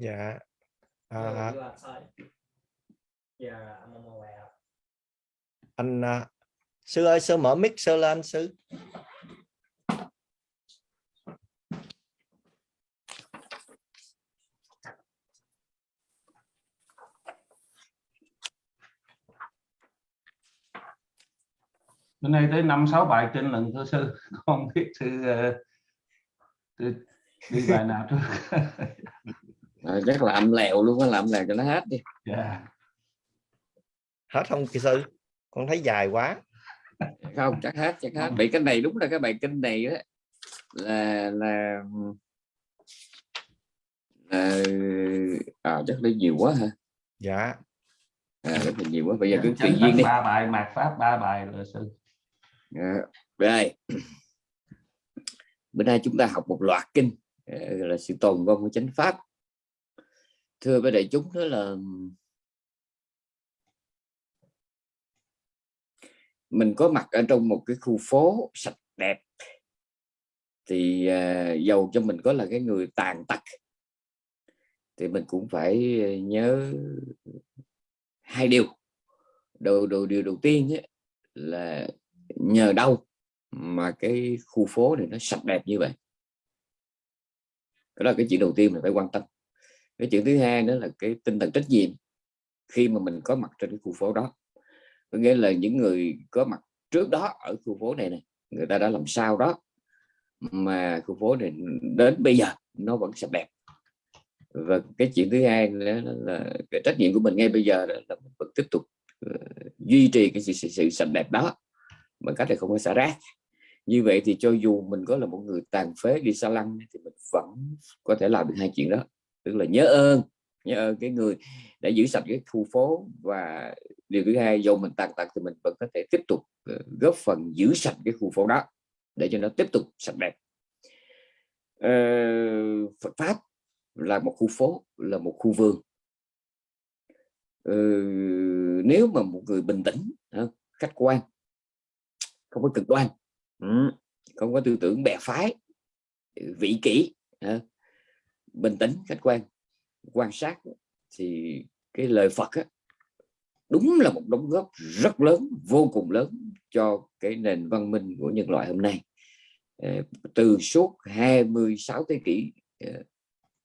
dạ. À, I'm aware. anh à, sư ơi sư mở mic sư lên sư. Bữa nay tới năm sáu bài trên lần thưa sư. Con biết sư ờ, sư đi bài nào trước à, chắc là âm lèo luôn á làm lèo cho nó hết đi. Dạ. Hết không kỳ sư? Con thấy dài quá. Không chắc hết chắc hết. Vì cái này đúng là cái bài kinh này á. Là là là à, chắc lấy nhiều quá hả dạ. À, rất là nhiều quá. Bây giờ cứ Chấn tùy tấn duyên đi. ba bài mạt pháp ba bài là sư. Dạ. rồi. Bữa nay chúng ta học một loạt kinh ờ, gọi là sự tồn vong của chánh pháp thưa với đại chúng đó là mình có mặt ở trong một cái khu phố sạch đẹp thì à, giàu cho mình có là cái người tàn tật. Thì mình cũng phải à, nhớ hai điều. Đầu đầu điều đầu tiên ấy, là nhờ đâu mà cái khu phố này nó sạch đẹp như vậy? Đó là cái chuyện đầu tiên mình phải quan tâm cái chuyện thứ hai nữa là cái tinh thần trách nhiệm. Khi mà mình có mặt trên cái khu phố đó có nghĩa là những người có mặt trước đó ở khu phố này này người ta đã làm sao đó mà khu phố này đến bây giờ nó vẫn sạch đẹp. Và cái chuyện thứ hai nữa là cái trách nhiệm của mình ngay bây giờ đó là mình vẫn tiếp tục ờ, duy trì cái sự, sự, sự sạch đẹp đó bằng cách là không có xả rác. Như vậy thì cho dù mình có là một người tàn phế đi xa lăng thì mình vẫn có thể làm được hai chuyện đó tức là nhớ ơn nhớ ơn cái người đã giữ sạch cái khu phố và điều thứ hai, dù mình tàn tật thì mình vẫn có thể tiếp tục ờ, góp phần giữ sạch cái khu phố đó để cho nó tiếp tục sạch đẹp. Ờ, Phật pháp là một khu phố, là một khu vườn. Ờ, nếu mà một người bình tĩnh khách quan, không có cực đoan không có tư tưởng bè phái, vị kỷ bình tĩnh khách quan quan sát thì cái lời Phật á, đúng là một đóng góp rất lớn vô cùng lớn cho cái nền văn minh của nhân loại hôm nay ờ, từ suốt 26 thế kỷ ờ,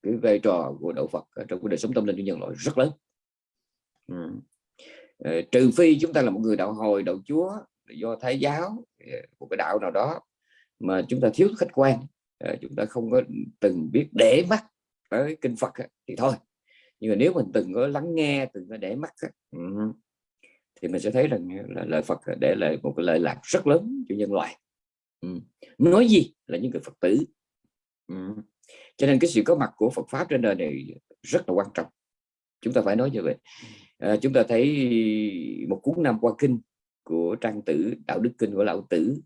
cái vai trò của đạo Phật trong cái đời sống tâm linh của nhân loại rất lớn ừ. Ờ, trừ phi chúng ta là một người đạo hồi đạo chúa do thái giáo một cái đạo nào đó mà chúng ta thiếu khách quan chúng ta không có từng biết để mắt tới kinh Phật thì thôi. Nhưng mà nếu mình từng có lắng nghe từng có để mắt thì mình sẽ thấy rằng là lời Phật để lại một cái lợi lạc rất lớn cho nhân loại. Nói gì là những người Phật tử. Cho nên cái sự có mặt của Phật pháp trên đời này rất là quan trọng. Chúng ta phải nói như vậy. À, chúng ta thấy một cuốn năm qua kinh của trang tử đạo đức kinh của lão tử.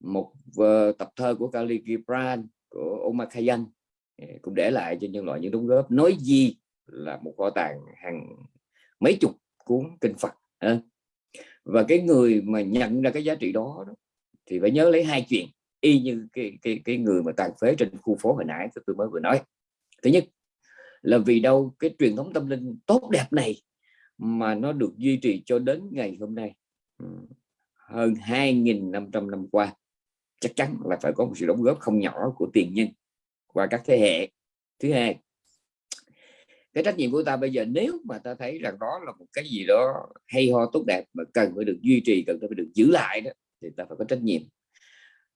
Một uh, tập thơ của Kali Gibran của Omar Khayyam cũng để lại cho nhân loại những đóng góp. Nói gì là một kho tàng hàng mấy chục cuốn kinh Phật và cái người mà nhận ra cái giá trị đó, đó thì phải nhớ lấy hai chuyện. Y như cái cái cái người mà tàn phế trên khu phố hồi nãy tôi mới vừa nói. Thứ nhất là vì đâu cái truyền thống tâm linh tốt đẹp này mà nó được duy trì cho đến ngày hôm nay. Hơn 2.500 năm qua chắc chắn là phải có một sự đóng góp không nhỏ của tiền nhân qua các thế hệ. Thứ hai, cái trách nhiệm của ta bây giờ nếu mà ta thấy rằng đó là một cái gì đó hay ho tốt đẹp mà cần phải được duy trì, cần phải được giữ lại đó, thì ta phải có trách nhiệm.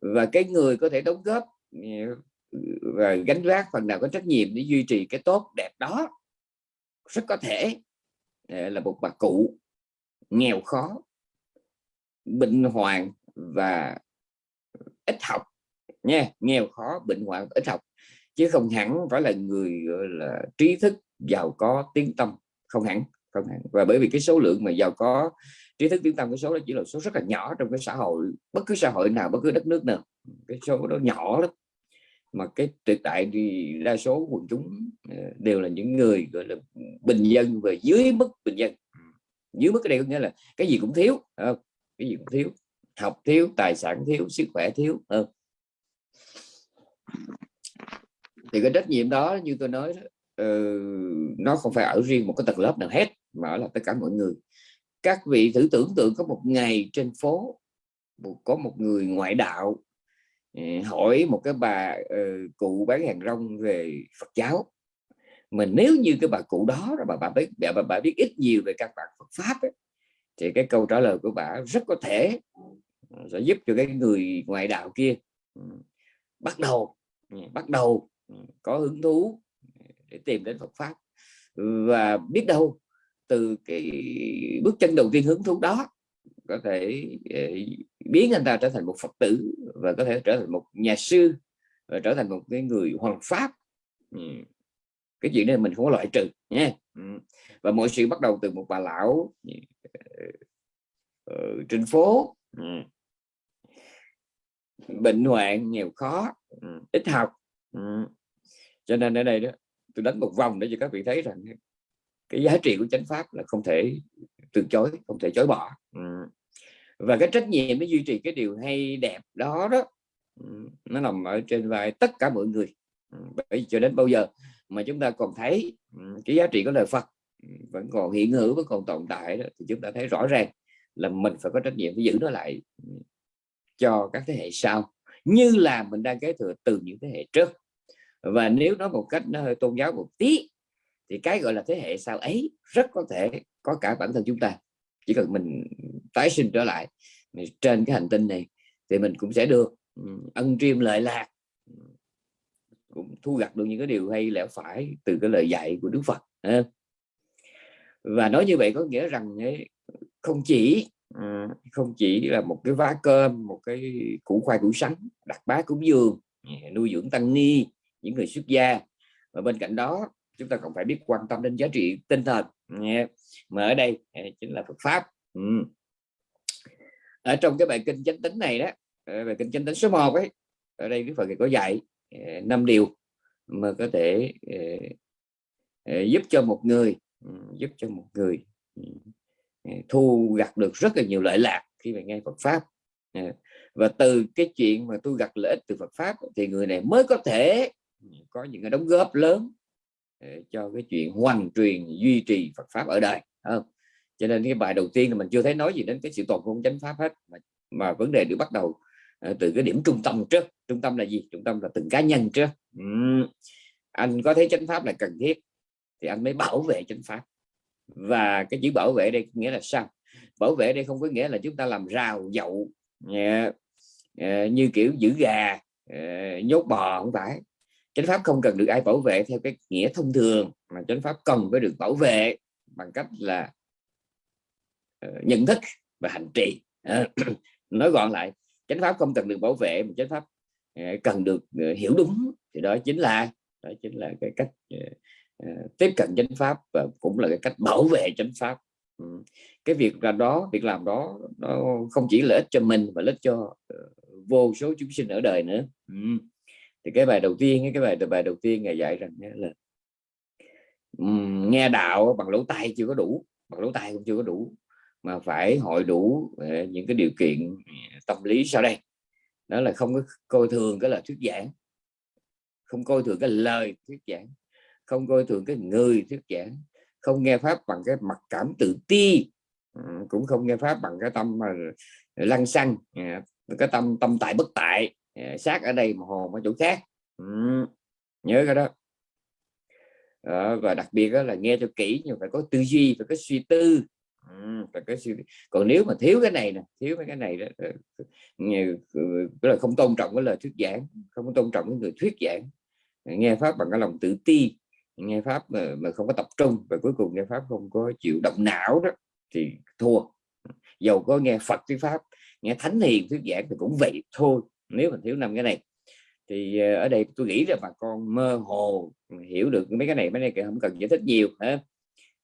Và cái người có thể đóng góp ờ, và gánh vác phần nào có trách nhiệm để duy trì cái tốt đẹp đó rất có thể ờ, là một bà cụ nghèo khó, bệnh hoạn và ít học. Nha, nghèo khó, bệnh hoạn ít học. Chứ không hẳn phải là người, gọi là, trí thức giàu có, tiếng tâm. Không hẳn không hẳn. Và bởi vì cái số lượng mà giàu có, trí thức, tiếng tâm cái số đó chỉ là số rất là nhỏ trong cái xã hội, bất cứ xã hội nào, bất cứ đất nước nào. Cái số đó nhỏ lắm. Mà cái tuyệt đại thì đa số quần chúng ờ, đều là những người, gọi là, bình dân và dưới mức bình dân. Dưới mức cái đây có nghĩa là cái gì cũng thiếu không? cái gì cũng thiếu học thiếu tài sản thiếu sức khỏe thiếu không? thì cái trách nhiệm đó như tôi nói đó, uh, nó không phải ở riêng một cái tầng lớp nào hết mà ở là tất cả mọi người các vị thử tưởng tượng có một ngày trên phố có một người ngoại đạo ờ, hỏi một cái bà uh, cụ bán hàng rong về Phật giáo mà nếu như cái bà cụ đó bà bà biết bà, bà biết ít nhiều về các bạn Phật pháp ấy, thì cái câu trả lời của bà rất có thể sẽ giúp cho cái người ngoại đạo kia ừ, bắt đầu ừ, bắt đầu ừ, có hứng thú để tìm đến Phật pháp. Và biết đâu, từ cái bước chân đầu tiên hứng thú đó, có thể ờ, biến anh ta trở thành một Phật tử và có thể trở thành một nhà sư và trở thành một cái người hoàng pháp. Cái chuyện này mình không có loại trừ nha. Và mọi sự bắt đầu từ một bà lão ờ, ờ, trên phố bệnh hoạn nghèo khó ít học. Cho nên ở đây đó tôi đánh một vòng để cho các vị thấy rằng cái giá trị của chánh pháp là không thể từ chối không thể chối bỏ. Và cái trách nhiệm để duy trì cái điều hay đẹp đó đó nó nằm ở trên vai tất cả mọi người. Bởi cho đến bao giờ mà chúng ta còn thấy cái giá trị của lời Phật vẫn còn hiện hữu vẫn còn tồn tại đó, thì chúng ta thấy rõ ràng là mình phải có trách nhiệm phải giữ nó lại cho các thế hệ sau, như là mình đang kế thừa từ những thế hệ trước. Và nếu nói một cách nó hơi tôn giáo một tí, thì cái gọi là thế hệ sau ấy rất có thể có cả bản thân chúng ta. Chỉ cần mình tái sinh trở lại trên cái hành tinh này, thì mình cũng sẽ được ân triêm lợi lạc, cũng thu gặt được những cái điều hay lẽ phải từ cái lời dạy của Đức Phật và nói như vậy có nghĩa rằng không chỉ Ờ, không chỉ là một cái vá cơm, một cái củ khoai củ sắn, đặt bá cúng dường nuôi dưỡng tăng ni, những người xuất gia. Và bên cạnh đó, chúng ta còn phải biết quan tâm đến giá trị tinh thần mà ở đây à, chính là Phật pháp. Ừ. Ở trong cái bài kinh chánh tính này đó à, bài kinh chánh tính số 1 ấy, ở đây cái phần có dạy à, năm điều mà có thể giúp cho một người ừ, giúp cho một người ừ. Ờ, thu gặt được rất là nhiều lợi lạc khi mà nghe Phật pháp. Ờ, và từ cái chuyện mà tôi gặt lợi ích từ Phật pháp thì người này mới có thể ừ, có những cái đóng góp lớn ờ, cho cái chuyện hoàn truyền duy trì Phật pháp ở đời không? Cho nên cái bài đầu tiên là mình chưa thấy nói gì đến cái sự toàn không chánh pháp hết mà, mà vấn đề được bắt đầu từ cái điểm trung tâm trước. Trung tâm là gì? Trung tâm là từng cá nhân trước. Ừ. anh có thấy chánh pháp là cần thiết thì anh mới bảo vệ chánh pháp và cái chữ bảo vệ đây nghĩa là sao? Bảo vệ đây không có nghĩa là chúng ta làm rào, dậu ờ, ờ, như kiểu giữ gà ờ, nhốt bò không phải. Chánh pháp không cần được ai bảo vệ theo cái nghĩa thông thường, mà chánh pháp cần phải được bảo vệ bằng cách là nhận thức và hành trì. Nói gọn lại, chánh pháp không cần được bảo vệ, mà chánh pháp cần được hiểu đúng. Thì đó chính là, đó chính là cái cách Ờ, tiếp cận chánh pháp và cũng là cái cách bảo vệ chánh pháp. Ừ, cái việc là đó, việc làm đó, nó không chỉ lợi ích cho mình mà lợi ích cho ờ, vô số chúng sinh ở đời nữa. Ừ, thì cái bài đầu tiên, cái bài bài đầu tiên ngày dạy rằng là ừ, nghe đạo bằng lỗ tai chưa có đủ, bằng lỗ tai cũng chưa có đủ, mà phải hội đủ ờ, những cái điều kiện tâm lý sau đây. Đó là không có coi thường cái lời thuyết giảng, không coi thường cái lời thuyết giảng không coi thường cái người thuyết giảng không nghe pháp bằng cái mặc cảm tự ti ừ, cũng không nghe pháp bằng cái tâm mà lăng xăng à, cái tâm tâm tại bất tại à, sát ở đây mà hồn ở chỗ khác ừ, nhớ cái đó. Đó, và đặc biệt đó là nghe cho kỹ nhưng phải có tư duy phải có suy tư ừ, phải có suy... còn nếu mà thiếu cái này nè thiếu cái này đó ờ, nghe ừ, là không tôn trọng cái lời thuyết giảng không tôn trọng cái người thuyết giảng nghe pháp bằng cái lòng tự ti nghe pháp mà, mà không có tập trung và cuối cùng nghe pháp không có chịu động não đó thì thua. Dầu có nghe Phật thuyết pháp nghe thánh hiền thuyết giảng thì cũng vậy thôi nếu mà thiếu năm cái này. Thì ờ, ở đây tôi nghĩ là bà con mơ hồ hiểu được mấy cái này mấy này không cần giải thích nhiều hả?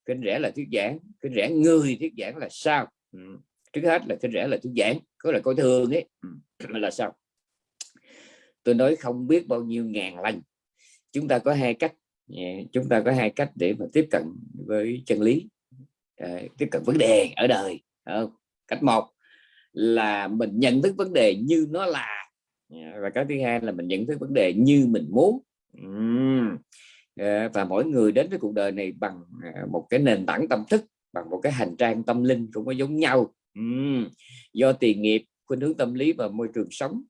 Kinh rẽ là thuyết giảng kinh rẽ người thuyết giảng là sao? Ừ. trước hết là kinh rẽ là thuyết giảng có là coi thường ấy. Ừ, mà là sao? Tôi nói không biết bao nhiêu ngàn lần chúng ta có hai cách Dạ, chúng ta có hai cách để mà tiếp cận với chân lý. Ờ, tiếp cận vấn đề ở đời cách một là mình nhận thức vấn đề như nó là. Dạ, và cái thứ hai là mình nhận thức vấn đề như mình muốn. Dạ, và mỗi người đến với cuộc đời này bằng à, một cái nền tảng tâm thức, bằng một cái hành trang tâm linh cũng có giống nhau. Do tiền nghiệp, khuynh hướng tâm lý và môi trường sống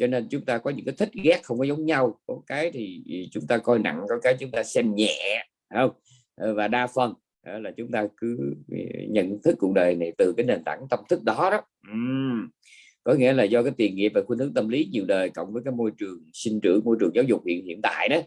cho nên chúng ta có những cái thích ghét không có giống nhau. Có cái thì chúng ta coi nặng có cái chúng ta xem nhẹ không? Ờ, và đa phần là chúng ta cứ ờ, nhận thức cuộc đời này từ cái nền tảng tâm thức đó đó. Có nghĩa là do cái tiền nghiệp và khuynh hướng tâm lý nhiều đời cộng với cái môi trường sinh trưởng môi trường giáo dục hiện hiện tại đó.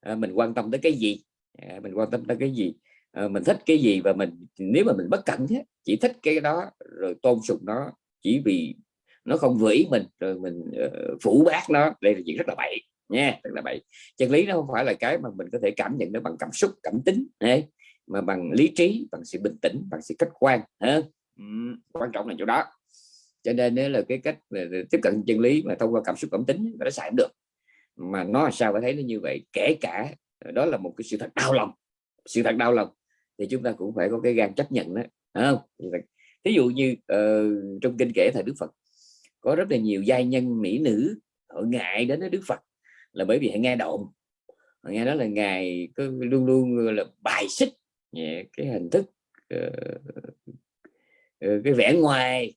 À, mình quan tâm tới cái gì? À, mình quan tâm tới cái gì? À, mình thích cái gì và mình nếu mà mình bất cẩn thế, chỉ thích cái đó rồi tôn sùng nó chỉ vì nó không vừa ý mình rồi mình uh, phủ bác nó. Đây là chuyện rất là bậy nha rất là bậy. Chân lý nó không phải là cái mà mình có thể cảm nhận nó bằng cảm xúc cảm tính đấy mà bằng lý trí bằng sự bình tĩnh bằng sự khách quan ha? Ừ, quan trọng là chỗ đó. Cho nên nếu là cái cách tiếp cận chân lý mà thông qua cảm xúc cảm tính nó xài được mà nó sao phải thấy nó như vậy kể cả ờ, đó là một cái sự thật đau lòng sự thật đau lòng thì chúng ta cũng phải có cái gan chấp nhận đó không? Ví dụ như uh, trong kinh kể thời Đức Phật có rất là nhiều giai nhân mỹ nữ, họ ngại đến với Đức Phật, là bởi vì họ nghe đồn. Họ nghe đó là ngài cứ luôn luôn là bài xích cái hình thức ờ, ờ, cái vẻ ngoài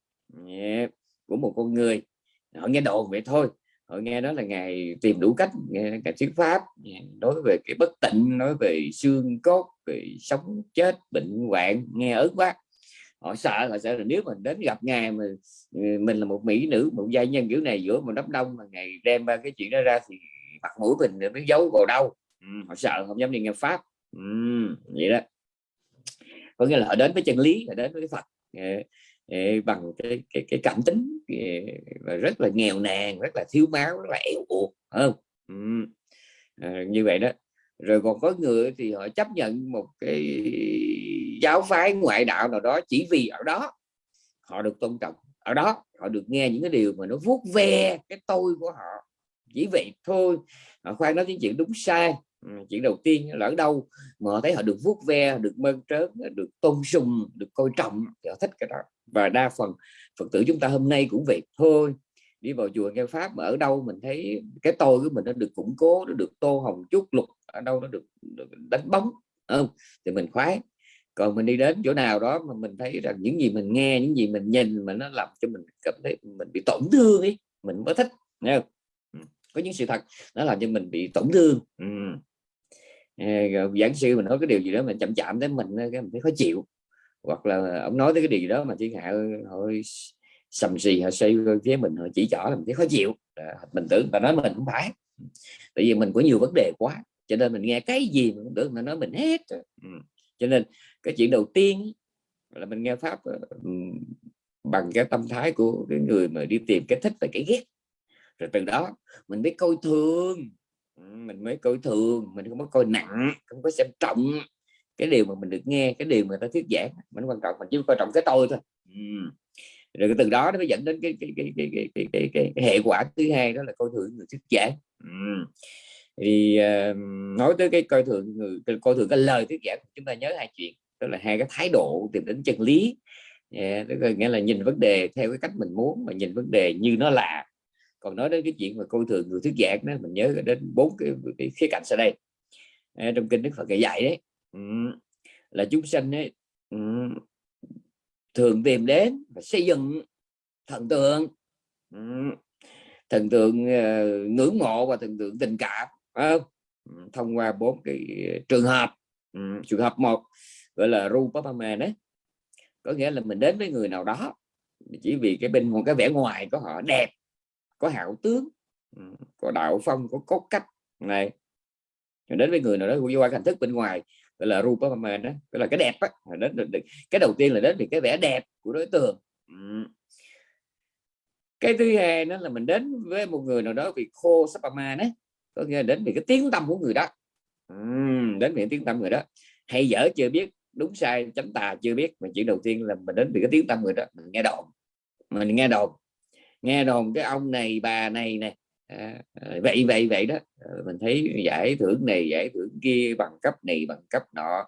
của một con người. Họ nghe đồn vậy thôi. Họ nghe đó là ngài tìm đủ cách, nghe cả thuyết pháp nói về cái bất tịnh, nói về xương cốt, về sống chết, bệnh hoạn, nghe ớt quá họ sợ họ sợ là nếu mình đến gặp ngài mà ừ, mình là một mỹ nữ một gia nhân kiểu này giữa một đám đông mà ngày đem ba cái chuyện đó ra thì mặt mũi mình nó giấu vào đâu. Ừ, họ sợ không dám đi nghe pháp. Ừ, vậy đó. Có nghĩa là họ đến với chân lý họ đến với Phật. Ờ, ờ, bằng cái cái, cái cảm tính ờ, và rất là nghèo nàn rất là thiếu máu rất là yếu uột không? Ừ. à, như vậy đó. Rồi còn có người thì họ chấp nhận một cái giáo phái ngoại đạo nào đó chỉ vì ở đó. Họ được tôn trọng ở đó họ được nghe những cái điều mà nó vuốt ve cái tôi của họ. Chỉ vậy thôi. Họ khoan nói những chuyện đúng sai. Ừ, chuyện đầu tiên là ở đâu mà họ thấy họ được vuốt ve được mơn trớn được tôn sùng được coi trọng thì họ thích cái đó. Và đa phần phật tử chúng ta hôm nay cũng vậy thôi. Đi vào chùa nghe pháp mà ở đâu mình thấy cái tôi của mình nó được củng cố nó được tô hồng chút lục ở đâu nó được, được đánh bóng không? Thì mình khoái còn mình đi đến chỗ nào đó mà mình thấy rằng những gì mình nghe, những gì mình nhìn mà nó làm cho mình cảm thấy mình bị tổn thương ấy, mình mới thích, nghe không? Ừ, có những sự thật nó làm cho mình bị tổn thương ừ. Ờ, giảng sư mình nói cái điều gì đó mình chậm chạm tới mình cái mình thấy khó chịu hoặc là ông nói tới cái điều gì đó mà thiên hạ hơi sầm xì họ xây phía mình họ chỉ trỏ là mình thấy khó chịu mình tưởng và nói mình không phải tại vì mình có nhiều vấn đề quá, cho nên mình nghe cái gì mình cũng tưởng mà nói mình hết ừ cho nên cái chuyện đầu tiên là mình nghe pháp ờ, bằng cái tâm thái của cái người mà đi tìm cái thích và cái ghét. Rồi từ đó mình mới coi thường mình mới coi thường mình không có coi nặng không có xem trọng cái điều mà mình được nghe cái điều mà người ta thuyết giảng. Mình quan trọng mình chỉ coi trọng cái tôi thôi. Rồi từ đó nó mới dẫn đến cái cái cái cái cái, cái, cái, cái, cái hệ quả thứ hai đó là coi thường người thuyết giảng thì uh, ờ, nói tới cái coi thường người coi thường cái lời thuyết giảng chúng ta nhớ hai chuyện đó là hai cái thái độ tìm đến chân lý. Yeah, tức là nghĩa là nhìn vấn đề theo cái cách mình muốn mà nhìn vấn đề như nó là. Còn nói đến cái chuyện mà coi thường người thuyết giảng đó mình nhớ đến bốn cái, cái khía cạnh sau đây. À, trong kinh đức phật dạy đấy là chúng sanh ấy, thường tìm đến và xây dựng thần tượng. Thần tượng uh, ngưỡng mộ và thần tượng tình cảm không? thông qua bốn cái trường hợp ừ, trường hợp một gọi là rupapama đấy. Có nghĩa là mình đến với người nào đó, chỉ vì cái bên, một cái vẻ ngoài của họ đẹp, có hảo tướng ừ, có đạo phong, có cốt cách, này. Đến với người nào đó qua hình thức bên ngoài, gọi là rupamama đó, gọi là cái đẹp á đến được, cái đầu tiên là đến vì cái vẻ đẹp của đối tượng ừ. cái thứ hai đó là mình đến với một người nào đó vì khô sapama đấy có nghĩa đến vì cái tiếng tâm của người đó. Đến vì tiếng tâm người đó. Hay dở chưa biết đúng sai chánh tà chưa biết mà chuyện đầu tiên là mình đến vì cái tiếng tâm người đó mình nghe đồn. Mình nghe đồn. Nghe đồn cái ông này bà này nè à, à vậy vậy vậy đó. Ờ, mình thấy giải thưởng này giải thưởng kia bằng cấp này bằng cấp nọ.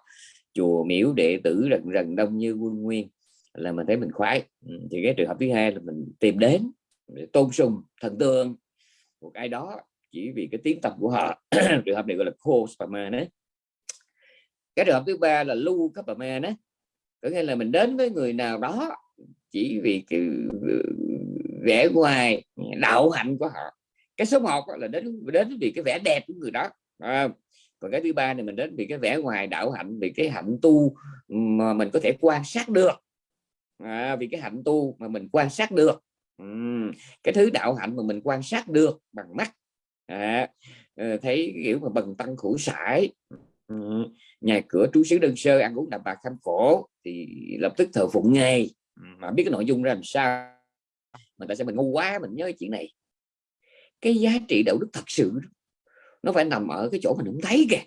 Chùa miếu đệ tử rần rần đông như quân nguyên là mình thấy mình khoái. Thì cái trường hợp thứ hai là mình tìm đến để tôn sùng thần tượng. Một ai đó chỉ vì cái tiếng tâm của họ. Trường hợp này gọi là khô spama đấy cái trường hợp thứ ba là lưu cấp mà đó có nghĩa là mình đến với người nào đó chỉ vì cái ừ, vẻ ngoài đạo hạnh của họ. Cái số 1 là đến đến vì cái vẻ đẹp của người đó à, còn cái thứ ba này mình đến vì cái vẻ ngoài đạo hạnh vì cái hạnh tu mà mình có thể quan sát được. À, vì cái hạnh tu mà mình quan sát được. Ừ. cái thứ đạo hạnh mà mình quan sát được bằng mắt à, thấy kiểu mà bần tăng khổ sải. Ừ, nhà cửa trú xứ đơn sơ ăn uống đạm bạc kham khổ thì lập tức thờ phụng ngay. Ừ, mà biết cái nội dung ra làm sao mà tại sao mình ngu quá mình nhớ chuyện này. Cái giá trị đạo đức thật sự nó phải nằm ở cái chỗ mình không thấy kìa.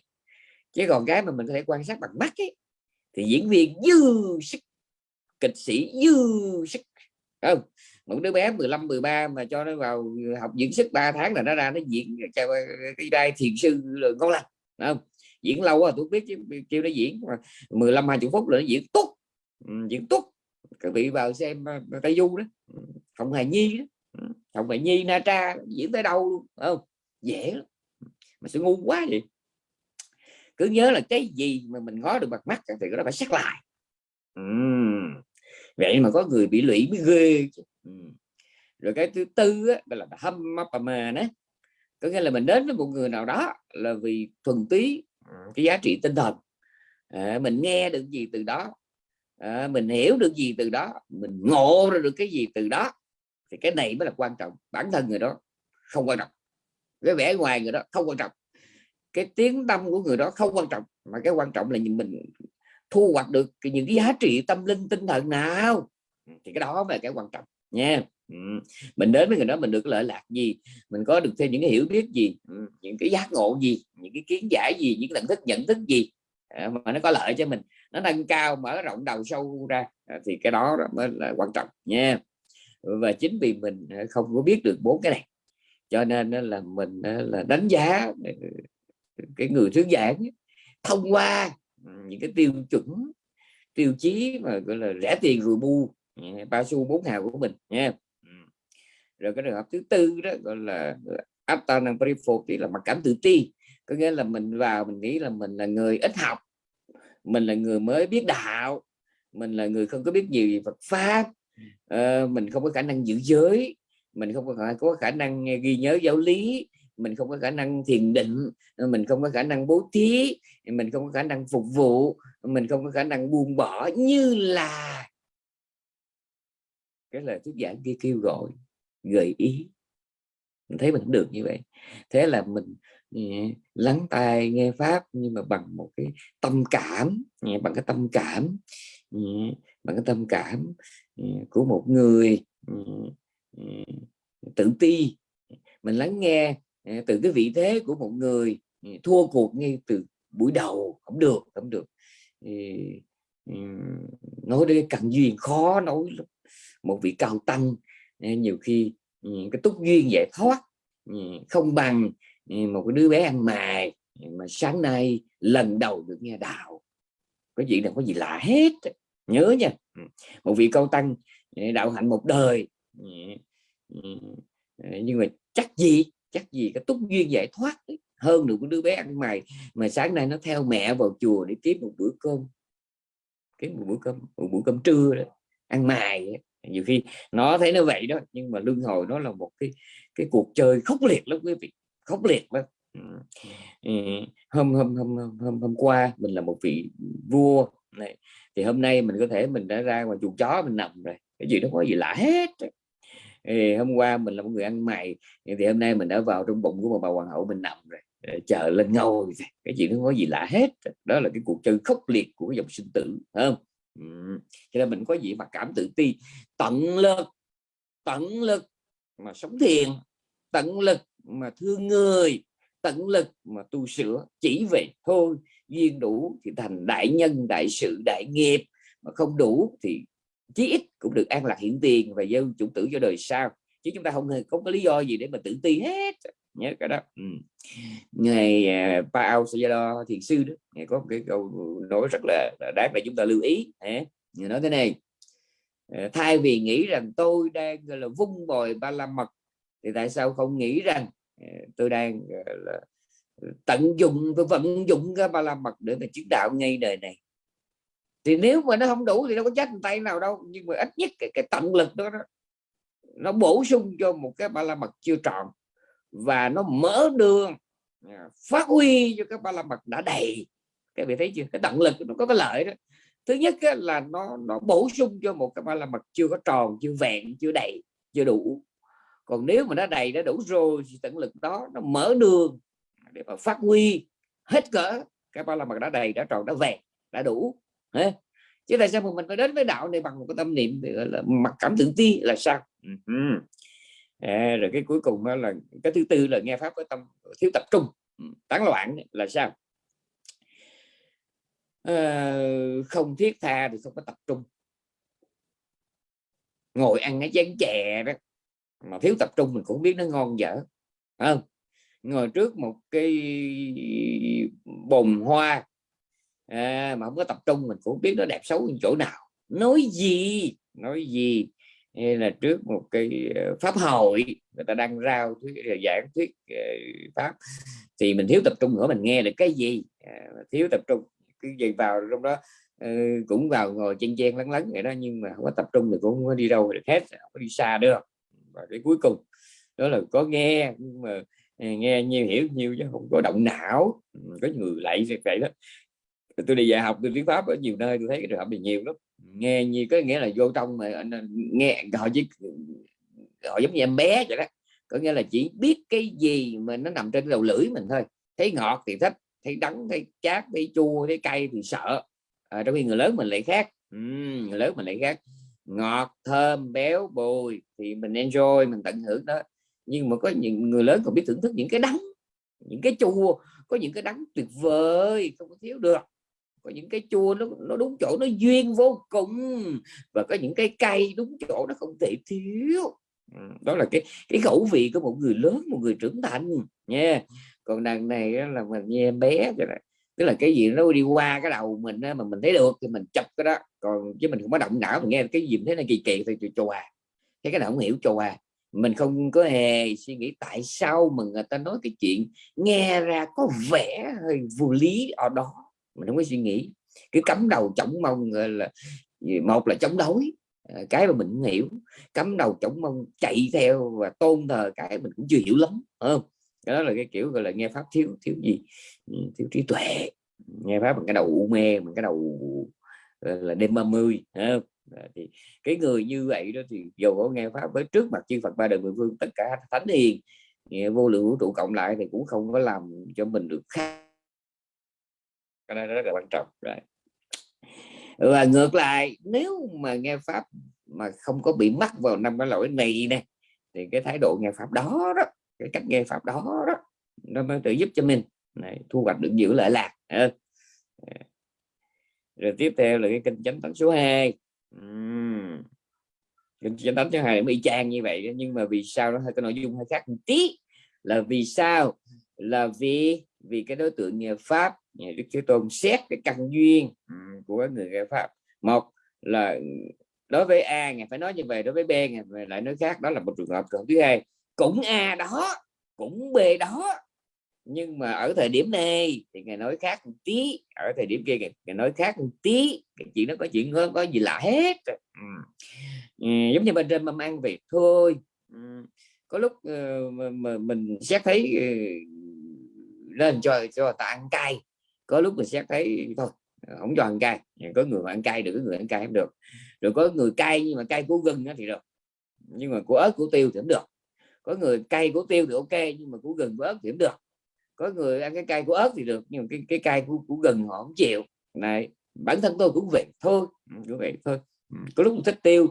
Chứ còn cái mà mình có thể quan sát bằng mắt ấy, thì diễn viên dư sức kịch sĩ dư sức không? Một đứa bé 15 13 mà cho nó vào học diễn sức 3 tháng là nó ra nó diễn cái đai thiền sư là ngon lành không? Diễn lâu rồi tôi biết chứ, kêu nó diễn, mà 15 20 phút là nó diễn tốt ừ, diễn tốt các vị vào xem à, tây du đó. Ừ, không hề nhi đó. Ừ, không hề nhi, na tra, diễn tới đâu luôn không? Dễ lắm. Mà sẽ ngu quá vậy? Cứ nhớ là cái gì mà mình ngó được bằng mắt thì nó phải xét lại. Uhm vậy mà có người bị lụy mới ghê uhm. rồi cái thứ tư á, là hâm mà đó có nghĩa là mình đến với một người nào đó là vì thuần túy cái giá trị tinh thần. À, mình nghe được gì từ đó à, mình hiểu được gì từ đó mình ngộ ra được cái gì từ đó thì cái này mới là quan trọng. Bản thân người đó không quan trọng. Cái vẻ ngoài người đó không quan trọng. Cái tiếng tâm của người đó không quan trọng mà cái quan trọng là mình thu hoạch được những cái giá trị tâm linh tinh thần nào? Ừ, thì cái đó là cái quan trọng nha. Ừ, mình đến với người đó mình được lợi lạc gì? Mình có được thêm những cái hiểu biết gì? Ừ, những cái giác ngộ gì? Những cái kiến giải gì? Những cái nhận thức nhận thức gì? À, mà nó có lợi cho mình nó nâng cao mở rộng đầu sâu ra à, thì cái đó mới là quan trọng nha. Và chính vì mình à, không có biết được bốn cái này cho nên là mình là đánh giá cái người thuyết giảng thông qua những cái tiêu chuẩn tiêu chí mà gọi là rẻ tiền rồi bu ba xu bốn hào của mình nha rồi cái trường hợp thứ tư đó gọi là Attanam Paripoti là mặc cảm tự ti. Có nghĩa là mình vào mình nghĩ là mình là người ít học mình là người mới biết đạo mình là người không có biết gì về Phật pháp uh, mình không có khả năng giữ giới mình không có, có khả năng ghi nhớ giáo lý mình không có khả năng thiền định, mình không có khả năng bố thí, mình không có khả năng phục vụ, mình không có khả năng buông bỏ như là cái lời thuyết giảng kia kêu gọi, gợi ý. Mình thấy mình được như vậy. Thế là mình ừ, lắng tai nghe pháp nhưng mà bằng một cái tâm cảm ừ, bằng cái tâm cảm ừ, bằng cái tâm cảm của một người tự ti. Mình lắng nghe Ờ, từ cái vị thế của một người ừ, thua cuộc ngay từ buổi đầu không được không được. Ừ, nói đến cần duyên khó nói một vị cao tăng ờ, nhiều khi ừ, cái túc duyên giải thoát không bằng một cái đứa bé ăn mài mà sáng nay lần đầu được nghe đạo. Có chuyện đâu có gì lạ hết. Nhớ nha. Một vị cao tăng đạo hạnh một đời nhưng mà chắc gì? Chắc gì cái túc duyên giải thoát hơn được đứa bé ăn mày. Mà sáng nay nó theo mẹ vào chùa để kiếm một bữa cơm. Kiếm một bữa cơm, một bữa cơm trưa đó, ăn mài nhiều khi nó thấy nó vậy đó, nhưng mà luân hồi nó là một cái cái cuộc chơi khốc liệt lắm quý vị, khốc liệt lắm. Hôm hôm hôm hôm hôm qua mình là một vị vua này, thì hôm nay mình có thể mình đã ra ngoài chuồng chó mình nằm rồi. Cái gì nó có gì lạ hết thì hôm qua mình là một người ăn mày, thì hôm nay mình đã vào trong bụng của một bà hoàng hậu mình nằm rồi ờ, chờ lên ngôi cái chuyện nó có gì lạ hết. Đó là cái cuộc chơi khốc liệt của cái dòng sinh tử không? Cho nên mình có gì mà cảm tự ti, tận lực tận lực mà sống thiền, tận lực mà thương người, tận lực mà tu sửa, chỉ vậy thôi. Duyên đủ thì thành đại nhân, đại sự, đại nghiệp, mà không đủ thì chí ít cũng được an lạc hiện tiền và gieo chủng tử cho đời sau. Chứ chúng ta không hề không có lý do gì để mà tự ti hết. Nhớ cái đó. Ừ. ngày uh, Paul Sayadaw thiền sư đó ngày có một cái câu nói rất là, là đáng để chúng ta lưu ý. Nghe nói thế này à, thay vì nghĩ rằng tôi đang là vung bồi ba la mật thì tại sao không nghĩ rằng à, tôi đang là tận dụng tôi vận dụng cái ba la mật để mà chứng đạo ngay đời này? Thì nếu mà nó không đủ thì đâu có chết tay nào đâu nhưng mà ít nhất cái, cái tận lực đó, đó nó bổ sung cho một cái ba la mật chưa trọn và nó mở đường à, phát huy cho cái ba la mật đã đầy. Các vị thấy chưa? Cái tận lực nó có cái lợi đó. Thứ nhất á, là nó nó bổ sung cho một cái ba la mật chưa có tròn chưa vẹn chưa đầy chưa đủ. Còn nếu mà nó đầy đã đủ rồi thì tận lực đó nó mở đường để mà phát huy hết cỡ cái ba la mật đã đầy đã tròn đã vẹn đã đủ chứ tại sao mà mình phải đến với đạo này bằng một cái tâm niệm gọi là mặc cảm tự ti là sao? À, rồi cái cuối cùng đó là cái thứ tư là nghe pháp với tâm thiếu tập trung ừ, tán loạn là sao? À, không thiết tha thì không có tập trung. Ngồi ăn cái chén chè đó mà thiếu tập trung mình cũng biết nó ngon dở không? Ngồi trước một cái bồn hoa à, mà không có tập trung mình cũng biết nó đẹp xấu ở chỗ nào. Nói gì? Nói gì? Hay là trước một cái ờ, pháp hội người ta đang rao thuyết ờ, giảng thuyết ờ, pháp thì mình thiếu tập trung nữa mình nghe được cái gì? À, thiếu tập trung cứ gì vào trong đó cũng vào ngồi chen chen lắng lắng vậy đó nhưng mà không có tập trung thì cũng không có đi đâu được hết không có đi xa được. Và cái cuối cùng đó là có nghe nhưng mà nghe nhiều hiểu nhiều chứ không có động não. Có người lại vậy đó tôi đi dạy học tôi tiếng pháp ở nhiều nơi tôi thấy cái trường hợp này nhiều lắm. Nghe như có nghĩa là vô trong mà ờ, nghe họ chỉ họ giống như em bé vậy đó. Có nghĩa là chỉ biết cái gì mà nó nằm trên đầu lưỡi mình thôi. Thấy ngọt thì thích thấy đắng thấy chát thấy chua thấy cay thì sợ. À, trong khi người lớn mình lại khác. Uhm, người lớn mình lại khác. Ngọt thơm béo bùi thì mình enjoy mình tận hưởng đó. Nhưng mà có những người lớn còn biết thưởng thức những cái đắng những cái chua có những cái đắng tuyệt vời không có thiếu được có những cái chua nó nó đúng chỗ nó duyên vô cùng. Và có những cái cay đúng chỗ nó không thể thiếu. Đó là cái cái khẩu vị của một người lớn một người trưởng thành. Nha. Còn đằng này là mình nghe bé cho này tức là cái gì nó đi qua cái đầu mình mà mình thấy được thì mình chụp cái đó. Còn chứ mình không có động não mình nghe cái gì thấy là kỳ kỳ thì chùa à cái cái nào không hiểu chùa à mình không có hề suy nghĩ tại sao mà người ta nói cái chuyện nghe ra có vẻ hơi vô lý ở đó mình không có suy nghĩ. Cứ cắm đầu chống mông là, một là chống đối à, cái mà mình không hiểu. Cắm đầu chống mông chạy theo và tôn thờ cái mình cũng chưa hiểu lắm không? Đó là cái kiểu, gọi là, nghe pháp thiếu thiếu gì? Ừ, thiếu trí tuệ. Nghe pháp bằng cái đầu u mê, bằng cái đầu là, đêm 30 không? thì cái người như vậy đó thì dù có nghe pháp với trước mặt chư Phật ba đời mười phương, tất cả thánh hiền vô lượng vũ trụ cộng lại thì cũng không có làm cho mình được khác cái này rất là quan trọng rồi ừ, và ngược lại nếu mà nghe pháp mà không có bị mắc vào năm cái lỗi này nè thì cái thái độ nghe pháp đó đó cái cách nghe pháp đó đó nó mới tự giúp cho mình. Này, thu hoạch được giữ lợi lạc rồi tiếp theo là cái kinh chánh thánh số 2 uhm. kinh chánh thánh số 2 y trang như vậy nhưng mà vì sao nó hơi có nội dung hơi khác một tí? Là vì sao? Là vì vì cái đối tượng nghe pháp Dạ, đức thế tôn xét cái căn duyên ừ, của người nghe pháp một là đối với a ngài phải nói như vậy đối với b ngài lại nói khác đó là một trường hợp còn thứ hai cũng a đó cũng b đó nhưng mà ở thời điểm này thì ngài nói khác một tí ở thời điểm kia ngài, nói khác một tí cái chuyện nó có chuyện hơn có gì lạ hết ừ. Ừ, giống như bên trên mâm ăn việc thôi ừ. có lúc uh, mà, mà mình xét thấy uh, lên cho cho ta ăn cay có lúc mình xét thấy thôi không cho ăn cay. Có người mà ăn cay được có người ăn cay không được. Rồi có người cay nhưng mà cay của gừng thì được. Nhưng mà của ớt của tiêu thì không được. Có người cay của tiêu thì ok nhưng mà của gừng của ớt thì không được. Có người ăn cái cay của ớt thì được nhưng mà cái cái cay của, của gừng họ không chịu. Này bản thân tôi cũng vậy thôi. Ừ, cũng vậy thôi. Ừ, có lúc mình thích tiêu.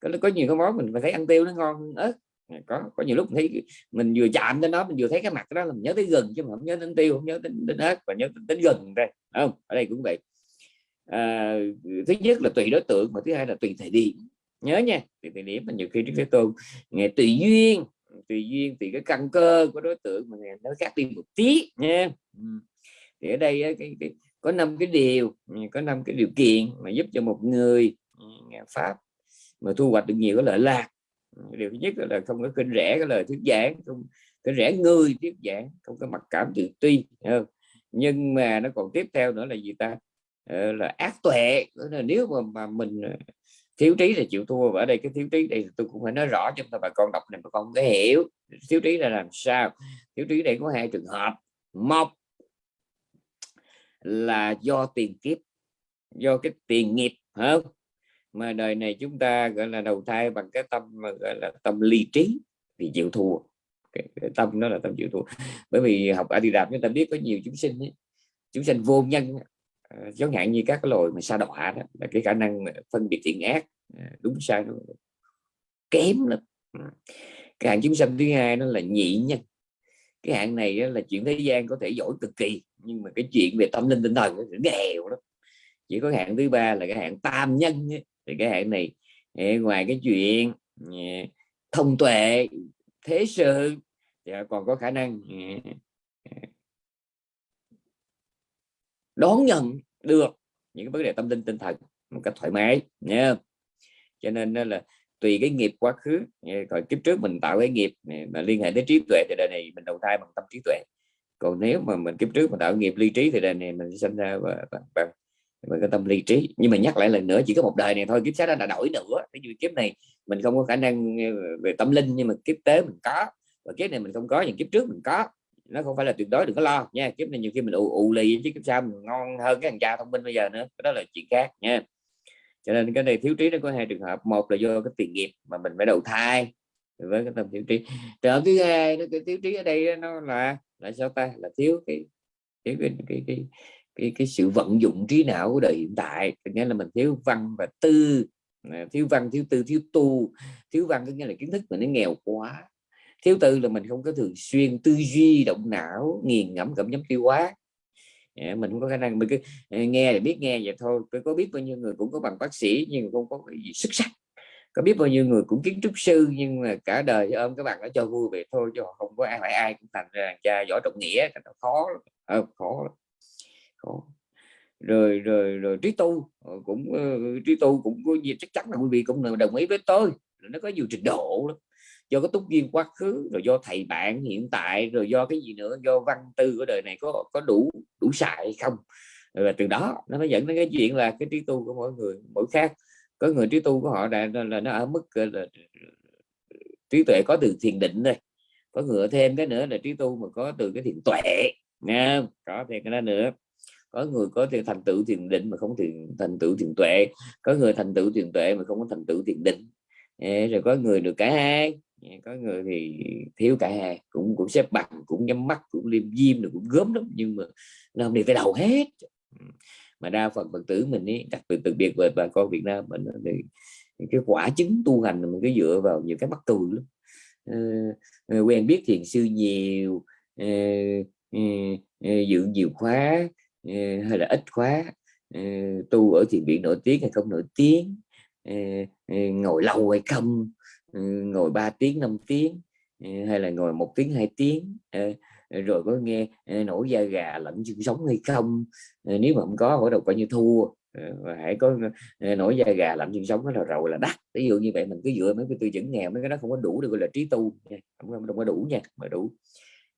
Có, có nhiều cái món mình phải thấy ăn tiêu nó ngon hơn ớt có có nhiều lúc mình thấy mình vừa chạm đến nó mình vừa thấy cái mặt đó là mình nhớ tới gừng chứ mà không nhớ đến tiêu không nhớ đến, đến ớt và nhớ đến, đến gừng đây không? Ở đây cũng vậy. À, thứ nhất là tùy đối tượng mà thứ hai là tùy thời điểm. Nhớ nha tùy thời điểm mà nhiều khi trước thế tôn nghe tùy duyên tùy duyên tùy cái căn cơ của đối tượng mà nó khác đi một tí nha. Thì ở đây cái, cái, có năm cái điều có năm cái điều kiện mà giúp cho một người nghe pháp mà thu hoạch được nhiều cái lợi lạc điều thứ nhất là không có kinh rẻ cái lời thuyết giảng không cái rẻ người thuyết giảng không có mặc cảm tự ti không? nhưng mà nó còn tiếp theo nữa là gì ta? Ờ, là ác tuệ. Là nếu mà, mà mình ờ, thiếu trí là chịu thua. Và ở đây cái thiếu trí đây tôi cũng phải nói rõ cho bà con đọc này bà con có hiểu. Thiếu trí là làm sao? Thiếu trí đây có hai trường hợp. Một là do tiền kiếp do cái tiền nghiệp không? Mà đời này chúng ta gọi là đầu thai bằng cái tâm mà gọi là tâm ly trí thì chịu thua. Cái, cái tâm đó là tâm chịu thua. Bởi vì học a di đà chúng ta biết có nhiều chúng sinh ấy, chúng sinh vô nhân giống à, hạn như các cái loài mà sa đọa đó là cái khả năng phân biệt thiện ác. À, đúng sai nó kém lắm. À, cái hạng chúng sinh thứ hai nó là nhị nhân. Cái hạng này là chuyện thế gian có thể giỏi cực kỳ nhưng mà cái chuyện về tâm linh tinh thần nó nghèo lắm. Chỉ có hạng thứ ba là cái hạng tam nhân ấy thì cái hạn này ngoài cái chuyện à, thông tuệ thế sự thì còn có khả năng à, à, đón nhận được những cái vấn đề tâm linh tinh thần một cách thoải mái nha cho nên là tùy cái nghiệp quá khứ rồi kiếp trước mình tạo cái nghiệp mà liên hệ tới trí tuệ thì đời này mình đầu thai bằng tâm trí tuệ. Còn nếu mà mình kiếp trước mình tạo nghiệp ly trí thì đời này mình sinh ra bằng, bằng, bằng cái tâm lý trí. Nhưng mà nhắc lại lần nữa, chỉ có một đời này thôi, kiếp sau đó đổi nữa. Ví dụ kiếp này mình không có khả năng ờ, về tâm linh, nhưng mà kiếp tế mình có. Và kiếp này mình không có những kiếp trước mình có. Nó không phải là tuyệt đối, đừng có lo nha. Kiếp này nhiều khi mình ụ ụ lì chứ kiếp sau mình ngon hơn cái thằng cha thông minh bây giờ nữa. Đó là chuyện khác nha. Cho nên cái này thiếu trí nó có hai trường hợp. Một là do cái tiền nghiệp mà mình phải đầu thai với cái tâm thiếu trí. Trường hợp thứ hai, nó cái thiếu trí ở đây nó là là sao ta? Là thiếu cái thiếu cái cái cái cái, cái sự vận dụng trí não của đời hiện tại. Nghĩa là mình thiếu văn và tư à, thiếu văn thiếu tư thiếu tu. Thiếu văn có nghĩa là kiến thức mình nó nghèo quá. Thiếu tư là mình không có thường xuyên tư duy động não nghiền ngẫm cảm nhấm tiêu hóa. Dạ, mình không có khả năng mình cứ à, nghe thì biết nghe vậy thôi. Cứ có biết bao nhiêu người cũng có bằng bác sĩ nhưng không có gì xuất sắc. Có biết bao nhiêu người cũng kiến trúc sư nhưng mà cả đời ôm các bạn nó cho vui vậy thôi chứ không có ai phải ai cũng thành ra cha giỏi trọng nghĩa khó à, khó khó rồi rồi rồi trí tu ờ, cũng ờ, trí tu cũng có gì chắc chắn là quý vị cũng đồng ý với tôi nó có nhiều trình độ lắm. Do cái túc duyên quá khứ rồi do thầy bạn hiện tại rồi do cái gì nữa do văn tư của đời này có có đủ đủ xài hay không? Và từ đó nó mới dẫn đến cái chuyện là cái trí tu của mỗi người mỗi khác. Có người trí tu của họ là, là nó ở mức là, trí tuệ có từ thiền định đây có ngựa thêm cái nữa là trí tu mà có từ cái thiền tuệ nha có thêm cái đó nữa có người có thể thành tựu thiền định mà không thiền thành tựu thiền tuệ. Có người thành tựu thiền tuệ mà không có thành tựu thiền định. Rồi có người được cả hai. Có người thì thiếu cả hai. Cũng cũng xếp bằng cũng nhắm mắt cũng liêm diêm rồi cũng gớm lắm. Nhưng mà làm đi phải đầu hết. Mà đa phần phật tử mình ấy, đặc biệt đặc biệt về bà con Việt Nam mình thì cái quả chứng tu hành mình cứ dựa vào nhiều cái bắt tù lắm. Uh, quen biết thiền sư nhiều. Uh, uh, dự nhiều khóa. Ờ, hay là ít khóa ờ, tu ở thiền viện nổi tiếng hay không nổi tiếng. Ờ, ngồi lâu hay không. Ngồi 3 tiếng 5 tiếng. Hay là ngồi một tiếng hai tiếng. Rồi có nghe nổi da gà lẫn xương sống hay không. Nếu mà không có bắt đầu coi như thua. Và hãy có nổi da gà lạnh xương sống đó là rồi là đắt. Ví dụ như vậy mình cứ dựa mấy cái tiêu chuẩn nghèo mấy cái đó không có đủ được gọi là trí tu nha. Không, không có đủ nha mà đủ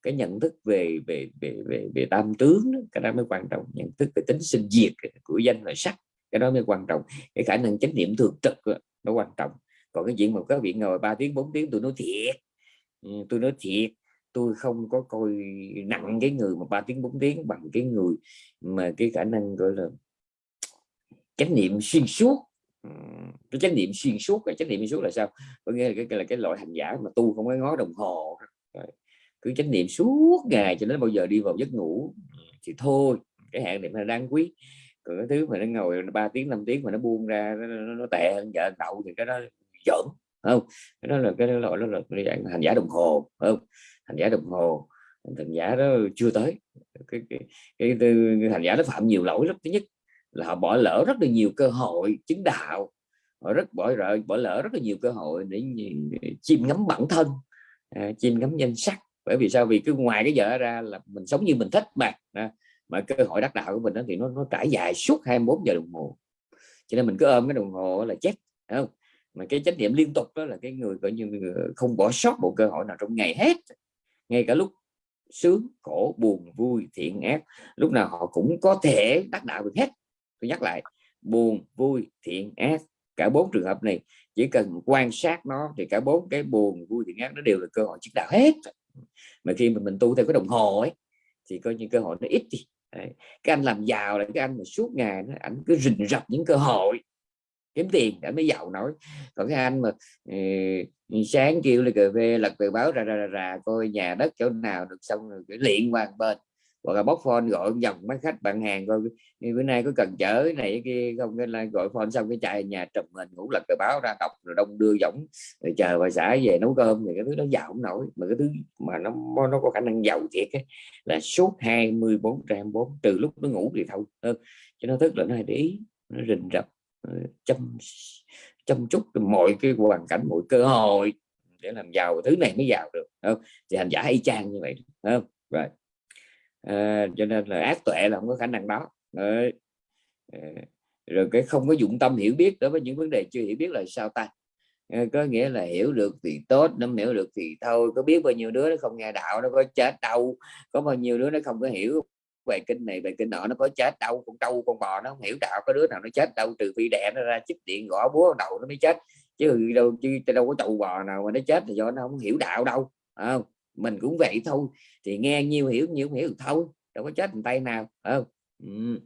cái nhận thức về về về về, về tam tướng đó, cái đó mới quan trọng. Nhận thức về tính sinh diệt của danh và sắc cái đó mới quan trọng. Cái khả năng chánh niệm thường trực đó, nó quan trọng. Còn cái chuyện mà các vị ngồi 3 tiếng 4 tiếng tôi nói thiệt. Ừ, tôi nói thiệt. Tôi không có coi nặng cái người mà ba tiếng bốn tiếng bằng cái người mà cái khả năng gọi là chánh niệm xuyên suốt. Ừ, cái chánh niệm xuyên suốt cái chánh niệm xuyên suốt là sao? Có nghĩa là cái là cái loại hành giả mà tu không có ngó đồng hồ cứ chánh niệm suốt ngày cho đến bao giờ đi vào giấc ngủ thì thôi cái hạn niệm là đáng quý. Còn cái thứ mà nó ngồi 3 tiếng 5 tiếng mà nó buông ra nó, nó, nó tệ hơn vợ đậu thì cái đó giỡn không? Cái đó là cái loại đó là dạng hành giả đồng hồ không? Hành giả đồng hồ thành giả đó chưa tới. Cái, cái, cái, cái hành giả nó phạm nhiều lỗi lắm. Thứ nhất là họ bỏ lỡ rất là nhiều cơ hội chứng đạo. Họ rất bỏ lỡ bỏ lỡ rất là nhiều cơ hội để chiêm ngắm bản thân. À, chiêm ngắm danh sắc bởi vì sao? Vì cứ ngoài cái giờ ra là mình sống như mình thích mà à, mà cơ hội đắc đạo của mình đó thì nó nó trải dài suốt 24 giờ đồng hồ. Cho nên mình cứ ôm cái đồng hồ là chết không? Mà cái trách nhiệm liên tục đó là cái người coi như không bỏ sót một cơ hội nào trong ngày hết. Ngay cả lúc sướng khổ buồn vui thiện ác lúc nào họ cũng có thể đắc đạo được hết. Tôi nhắc lại buồn vui thiện ác cả bốn trường hợp này chỉ cần quan sát nó thì cả bốn cái buồn vui thiện ác nó đều là cơ hội chứng đạo hết mà khi mà mình tu theo cái đồng hồ ấy thì coi như cơ hội nó ít đi. Đấy. cái anh làm giàu là cái anh mà suốt ngày nó ảnh cứ rình rập những cơ hội. Kiếm tiền để mới giàu nổi. Còn cái anh mà ừ, sáng kêu là cà phê lật tờ báo ra ra ra, ra coi nhà đất chỗ nào được xong rồi cái luyện qua bên hoặc là bóc phone gọi dòng mấy khách bạn hàng coi bữa nay có cần chở này kia không? Nên là gọi phone xong cái chạy nhà trùm mình ngủ lật tờ báo ra đọc rồi đông đưa giống rồi chờ bà xã về nấu cơm thì cái thứ đó giàu không nổi. Mà cái thứ mà nó nó có khả năng giàu thiệt ấy, là suốt 24 trăm bốn từ lúc nó ngủ thì thôi. Ừ, cho nó thức là nó hay để ý nó rình rập chăm chăm chút mọi cái hoàn cảnh mọi cơ hội để làm giàu thứ này mới giàu được không? Thì hành giả y chang như vậy không? Rồi à, cho nên là ác tuệ là không có khả năng đó. Đấy. À, rồi cái không có dụng tâm hiểu biết đối với những vấn đề chưa hiểu biết là sao ta? À, có nghĩa là hiểu được thì tốt nó hiểu được thì thôi có biết bao nhiêu đứa nó không nghe đạo nó có chết đâu có bao nhiêu đứa nó không có hiểu về kinh này về kinh nọ nó có chết đâu con trâu con bò nó không hiểu đạo có đứa nào nó chết đâu trừ phi đẻ nó ra chích điện gõ búa đầu nó mới chết. Chứ đâu chứ đâu có trâu bò nào mà nó chết thì do nó không hiểu đạo đâu không? Mình cũng vậy thôi. Thì nghe nhiều hiểu nhiều hiểu thôi đâu có chết tay nào không? Ừ.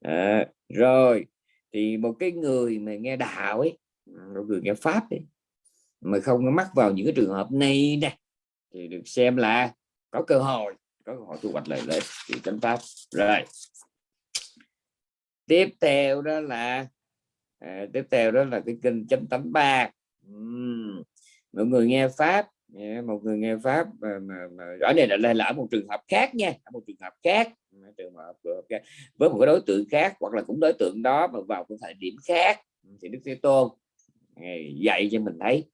à, rồi. Thì một cái người mà nghe đạo ấy à, một người nghe pháp ấy mà không có mắc vào những cái trường hợp này nè thì được xem là có cơ hội có cơ hội thu hoạch lợi lợi thì chánh pháp. Rồi. Tiếp theo đó là à, tiếp theo đó là cái kinh chánh tánh ba. Uhm. mọi người nghe pháp một người nghe pháp mà, mà, mà ở đây là, là ở một trường hợp khác nha ở một trường hợp khác trường hợp ờ, với một cái đối tượng khác hoặc là cũng đối tượng đó mà vào một thời điểm khác ừ, thì đức thế tôn dạy cho mình thấy.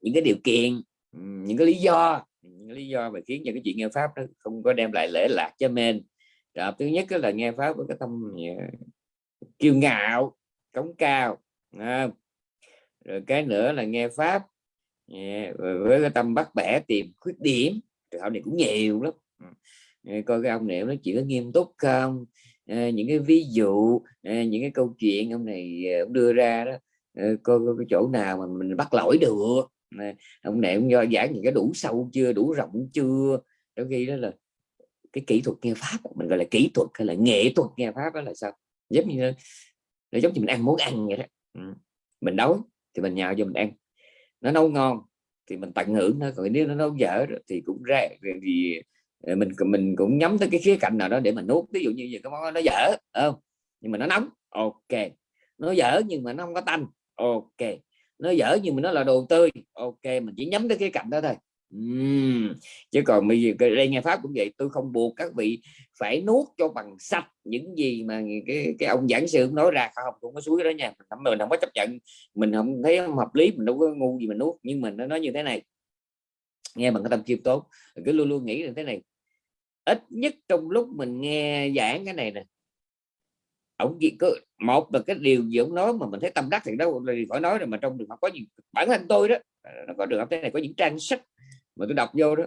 Những cái điều kiện ừ, những cái lý do những cái lý do mà khiến cho cái chuyện nghe pháp đó không có đem lại lễ lạc cho mình. Rồi thứ nhất là nghe pháp với cái tâm ờ, kiêu ngạo cống cao à, rồi cái nữa là nghe pháp. Dạ, yeah, với cái tâm bắt bẻ tìm khuyết điểm trường hợp này cũng nhiều lắm. Ừ. Ờ, coi cái ông này nó chỉ có nghiêm túc không? À, những cái ví dụ à, những cái câu chuyện ông này ông đưa ra đó à, coi, coi cái chỗ nào mà mình bắt lỗi được. À, ông này cũng do giảng những cái đủ sâu chưa đủ rộng chưa? Đôi khi đó là cái kỹ thuật nghe pháp mình gọi là kỹ thuật hay là nghệ thuật nghe pháp đó là sao? Giống như là giống như mình ăn món ăn vậy đó. Ừ. mình đói thì mình nhào cho mình ăn. Nó nấu ngon thì mình tận hưởng nó còn nếu nó nấu dở thì cũng ra thì ờ, mình mình cũng nhắm tới cái khía cạnh nào đó để mình nuốt. Ví dụ như cái món nó dở không? Nhưng mà nó nóng, ok. Nó dở nhưng mà nó không có tanh, ok. Nó dở nhưng mà nó là đồ tươi, ok. Mình chỉ nhắm tới cái cạnh đó thôi uhm. chứ còn bây giờ đây nghe pháp cũng vậy tôi không buộc các vị phải nuốt cho bằng sạch những gì mà cái cái ông giảng sư nói ra không cũng có suối đó nha mình không, mình không có chấp nhận mình không thấy không hợp lý mình đâu có ngu gì mình nuốt nhưng mình nó nói như thế này nghe bằng cái tâm chiêm tốt cứ luôn luôn nghĩ là thế này ít nhất trong lúc mình nghe giảng cái này nè ông chỉ có một là cái điều gì ông nói mà mình thấy tâm đắc thì đâu là phải nói rồi mà trong trường hợp có gì bản thân tôi đó nó có trường hợp thế này có những trang sách mà tôi đọc vô đó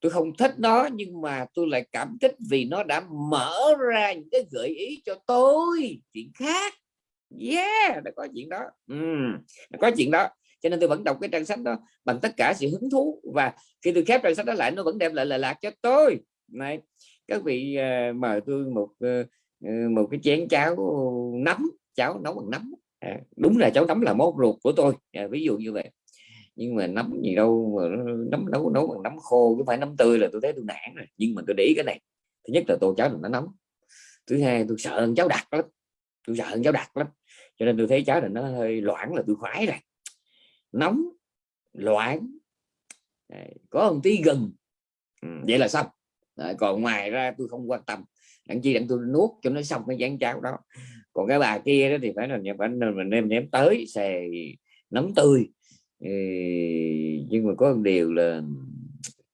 tôi không thích nó nhưng mà tôi lại cảm kích vì nó đã mở ra những cái gợi ý cho tôi chuyện khác. Yeah đã có chuyện đó. Uhm, có chuyện đó. Cho nên tôi vẫn đọc cái trang sách đó bằng tất cả sự hứng thú và khi tôi khép trang sách đó lại nó vẫn đem lại lời lạc cho tôi. Này các vị uh, mời tôi một uh, một cái chén cháo nấm cháo nấu bằng nấm. À, đúng là cháo nấm là món ruột của tôi. À, ví dụ như vậy nhưng mà nấm gì đâu mà nấm nấu nấu bằng nấm khô chứ phải nấm tươi là tôi thấy tôi nản rồi. Nhưng mà tôi để ý cái này thứ nhất là tô cháo nó nóng thứ hai tôi sợ cháo đặc lắm tôi sợ cháo đặc lắm. Cho nên tôi thấy cháo này nó hơi loãng là tôi khoái rồi nóng loãng có một tí gừng. Ừ, vậy là xong. Đấy, còn ngoài ra tôi không quan tâm. Đặng chi đặng tôi nuốt cho nó xong cái dán cháo đó. Còn cái bà kia đó thì phải là phải mình đem nếm tới xè nấm tươi nhưng mà có một điều là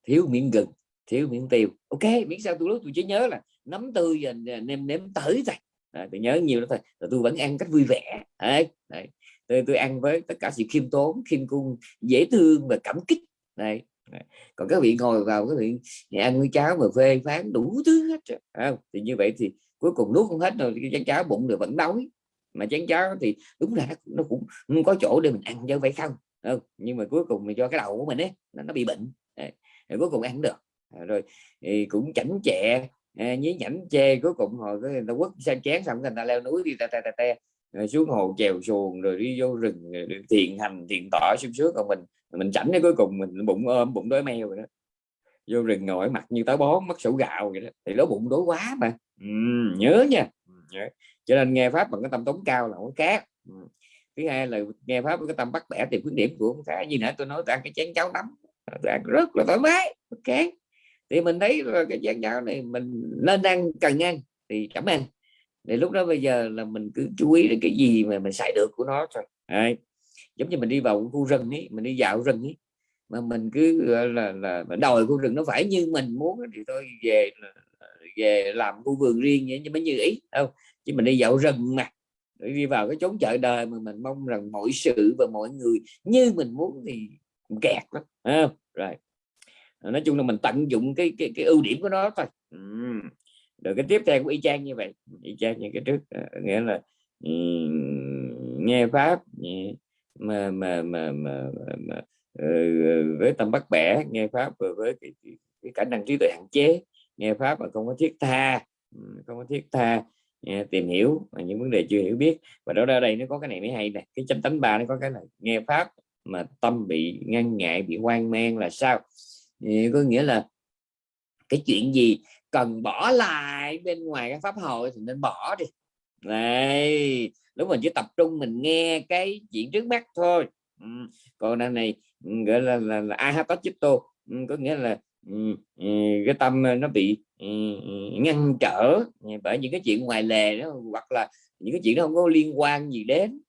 thiếu miếng gừng thiếu miếng tiêu. Ok miễn sao tôi lúc tôi chỉ nhớ là nấm tươi và nêm nếm tới thôi. À, tôi nhớ nhiều đó thôi. Là tôi vẫn ăn cách vui vẻ. Đấy, đấy. Tôi, tôi ăn với tất cả sự khiêm tốn khiêm cung dễ thương và cảm kích. Đây còn các vị ngồi vào cái vị ăn với cháo mà phê phán đủ thứ hết à, thì như vậy thì cuối cùng nuốt không hết rồi chén cháo bụng được vẫn đói. Mà chén cháo thì đúng là nó, nó cũng không có chỗ để mình ăn chứ vậy không không nhưng mà cuối cùng mình cho cái đầu của mình ấy nó, nó bị bệnh. Đấy. rồi cuối cùng ăn không được. À, rồi thì cũng chảnh chẹ à, nhí nhảnh chê cuối cùng hồi cái người ta quất sang chén xong người ta leo núi đi ta ta ta, ta rồi xuống hồ chèo xuồng rồi đi vô rừng thiện hành thiện tỏ sung sướng còn mình mình chảnh đến cuối cùng mình bụng ôm bụng đói meo rồi đó. Vô rừng ngồi mặt như táo bón mất sổ gạo vậy đó. Thì nó bụng đói quá mà. Ừ, nhớ nha. Ừ, nhớ. cho nên nghe pháp bằng cái tâm tống cao là không cát ừ thứ hai là nghe pháp với cái tâm bắt bẻ tìm khuyết điểm của ông khá gì nữa tôi nói, tôi ăn cái chén cháo nắm tôi ăn rất là thoải mái, ok. Thì mình thấy cái chén cháo này mình nên ăn, cần ăn thì cảm ăn. Thì lúc đó bây giờ là mình cứ chú ý đến cái gì mà mình xài được của nó thôi. Đấy. giống như mình đi vào khu rừng ấy, mình đi dạo rừng ấy, mà mình cứ là là đòi khu rừng nó phải như mình muốn thì tôi về về làm khu vườn riêng vậy nhưng mới như ý không? Chứ mình đi dạo rừng mà đi vào cái chốn chợ đời mà mình mong rằng mọi sự và mọi người như mình muốn thì kẹt lắm rồi. Nói chung là mình tận dụng cái cái, cái ưu điểm của nó thôi. Rồi cái tiếp theo của y chang như vậy y chang như cái trước ờ, nghĩa là nghe pháp mà mà mà mà, mà, mà với tâm bắt bẻ nghe pháp và với cái, cái, cái khả năng trí tuệ hạn chế nghe pháp mà không có thiết tha không có thiết tha nghe, tìm hiểu mà những vấn đề chưa hiểu biết. Và đó ra đây nó có cái này mới hay nè. Cái chánh tánh ba nó có cái là nghe pháp mà tâm bị ngăn ngại bị hoang mang là sao? Thì có nghĩa là cái chuyện gì cần bỏ lại bên ngoài cái pháp hội thì nên bỏ đi. Này lúc mình chỉ tập trung mình nghe cái chuyện trước mắt thôi. Ừ. còn đằng này gọi là là, là ai hát chito ừ, có nghĩa là ừ, ừ cái tâm nó bị Ừ, ừ, ngăn trở bởi những cái chuyện ngoài lề đó hoặc là những cái chuyện đó không có liên quan gì đến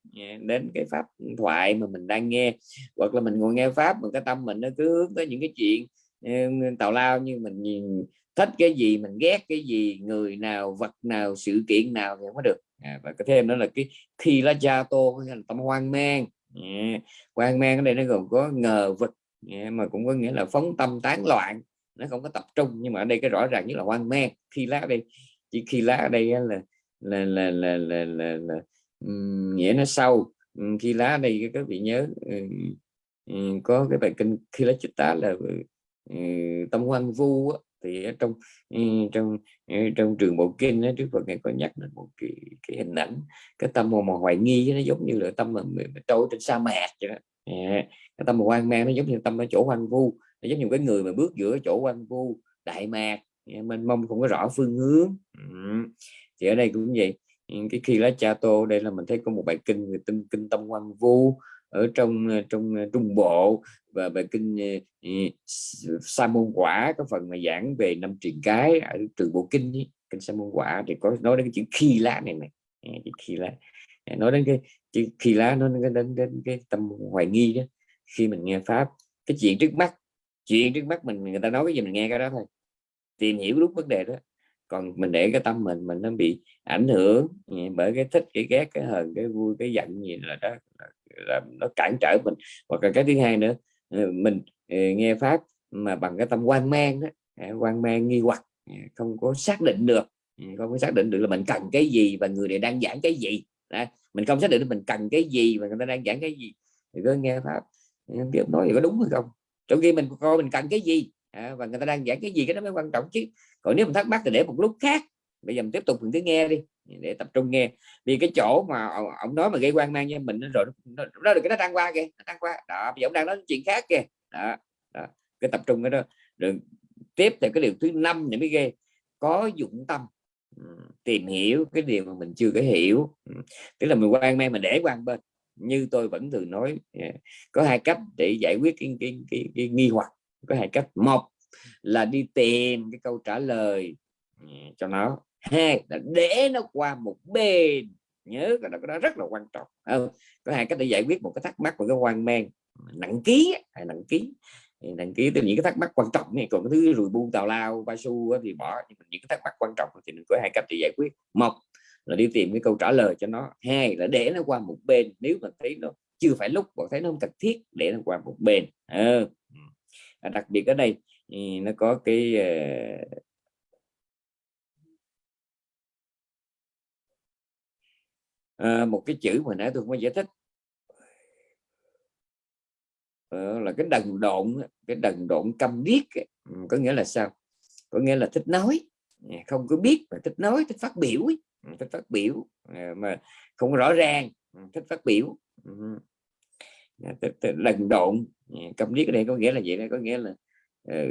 đến cái pháp thoại mà mình đang nghe. Hoặc là mình ngồi nghe pháp mà cái tâm mình nó cứ hướng tới những cái chuyện ừ, tào lao như mình nhìn thích cái gì mình ghét cái gì người nào vật nào sự kiện nào thì không có được. À, và cái thêm đó là cái khi lá cha tô là tâm hoang mang à, hoang mang ở đây nó gồm có ngờ vực à, mà cũng có nghĩa là phóng tâm tán loạn nó không có tập trung. Nhưng mà ở đây cái rõ ràng nhất là hoang mang khi lá ở đây chỉ khi lá ở đây là là là là là là, là, là um, nghĩa nó sâu. Um, khi lá ở đây các vị nhớ um, um, có cái bài kinh khi lá chích tá là um, tâm hoang vu á, thì ở trong ừ, trong trong trường bộ kinh đó, trước Phật ngài có nhắc đến một cái, cái hình ảnh cái tâm mà, mà hoài nghi nó giống như là tâm mà, mà, trôi trên sa mạc vậy đó. Dạ. Cái tâm mà hoang mang nó giống như tâm ở chỗ hoang vu giống như cái người mà bước giữa chỗ quan vu đại mạc mình mênh mông không có rõ phương hướng. Ừ. thì ở đây cũng vậy. Ừ, cái khi lá cha tô đây là mình thấy có một bài kinh người tinh kinh tâm quan vu ở trong ờ, trong ờ, trung bộ và bài kinh uh, sa môn quả có phần mà giảng về năm truyền cái ở trường bộ kinh ấy, kinh sa môn quả thì có nói đến cái chữ khi lá này này chữ khi lá. Nói đến cái chữ khi lá nó đến, đến, đến cái tâm hoài nghi đó khi mình nghe pháp. Cái chuyện trước mắt chuyện trước mắt mình người ta nói cái gì mình nghe cái đó thôi. Tìm hiểu đúng vấn đề đó. Còn mình để cái tâm mình mình nó bị ảnh hưởng ừ, bởi cái thích cái ghét cái hờn cái vui cái giận gì là đó là, là nó cản trở mình. Hoặc là cái thứ hai nữa ừ, mình ừ, nghe pháp mà bằng cái tâm quan mang đó à, quan mang nghi hoặc không có xác định được không có xác định được là mình cần cái gì và người này đang giảng cái gì. Đó. mình không xác định được mình cần cái gì và người ta đang giảng cái gì. Thì cứ nghe pháp không biết nói gì có đúng hay không trong khi mình coi mình cần cái gì? À, và người ta đang giảng cái gì cái đó mới quan trọng chứ. Còn nếu mình thắc mắc thì để một lúc khác. Bây giờ mình tiếp tục mình cứ nghe đi để tập trung nghe. Vì cái chỗ mà ông nói mà gây quan mang cho mình rồi nó, nó được cái nó đang qua kìa nó đang qua. Đó bây giờ ông đang nói chuyện khác kìa. Đó, đó. cái tập trung cái đó. Rồi tiếp theo cái điều thứ năm này mới ghê. Có dụng tâm. Tìm hiểu cái điều mà mình chưa có hiểu. Tức là mình quan mang mình để quan bên như tôi vẫn thường nói à, có hai cách để giải quyết cái, cái, cái, cái nghi hoặc có hai cách. Một là đi tìm cái câu trả lời à, cho nó. Hai là để nó qua một bên nhớ cái đó, cái đó rất là quan trọng. Có hai cách để giải quyết một cái thắc mắc của cái hoang mang nặng ký hay nặng ký. Nặng ký từ những cái thắc mắc quan trọng này còn cái thứ rùi bu tào lao ba su thì bỏ nhưng những cái thắc mắc quan trọng thì mình có hai cách để giải quyết. Một là đi tìm cái câu trả lời cho nó. Hai là để nó qua một bên nếu mà thấy nó chưa phải lúc hoặc thấy nó không cần thiết để nó qua một bên. À. à, đặc biệt ở đây thì nó có cái à, một cái chữ mà nãy tôi không có giải thích. À, là cái đần độn cái đần độn câm điếc có nghĩa là sao? Có nghĩa là thích nói. Không có biết mà thích nói thích phát biểu thích phát biểu à, mà không rõ ràng thích phát biểu lần độn à, cầm biết ở đây có nghĩa là vậy đó có nghĩa là uh,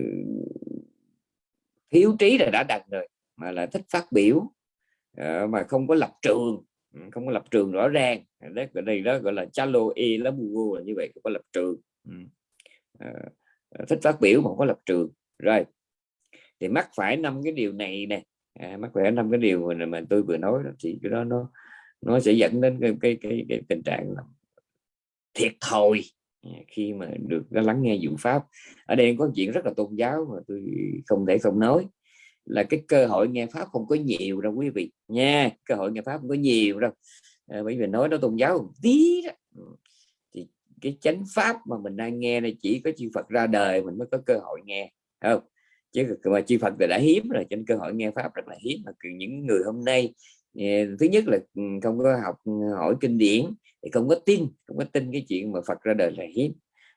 thiếu trí là đã đần rồi mà là thích phát biểu uh, mà không có lập trường không có lập trường rõ ràng. Đó ở đây đó gọi là chalo e lá bu là như vậy không có lập trường uh, thích phát biểu mà không có lập trường. Rồi thì mắc phải năm cái điều này nè à, mắc khỏe năm cái điều mà, mà tôi vừa nói đó, thì cái đó nó nó sẽ dẫn đến cái cái, cái, cái tình trạng là thiệt thòi à, khi mà được lắng nghe dụng pháp. Ở đây có chuyện rất là tôn giáo mà tôi không thể không nói là cái cơ hội nghe pháp không có nhiều đâu quý vị nha cơ hội nghe pháp không có nhiều đâu. À, bởi vì nói nó tôn giáo một tí đó ừ, thì cái chánh pháp mà mình đang nghe này chỉ có chư Phật ra đời mình mới có cơ hội nghe không? Chứ mà chư Phật thì đã hiếm rồi trên cơ hội nghe pháp rất là hiếm. Mà những người hôm nay à, thứ nhất là ừ, không có học ừ, hỏi kinh điển thì không có tin không có tin cái chuyện mà Phật ra đời là hiếm.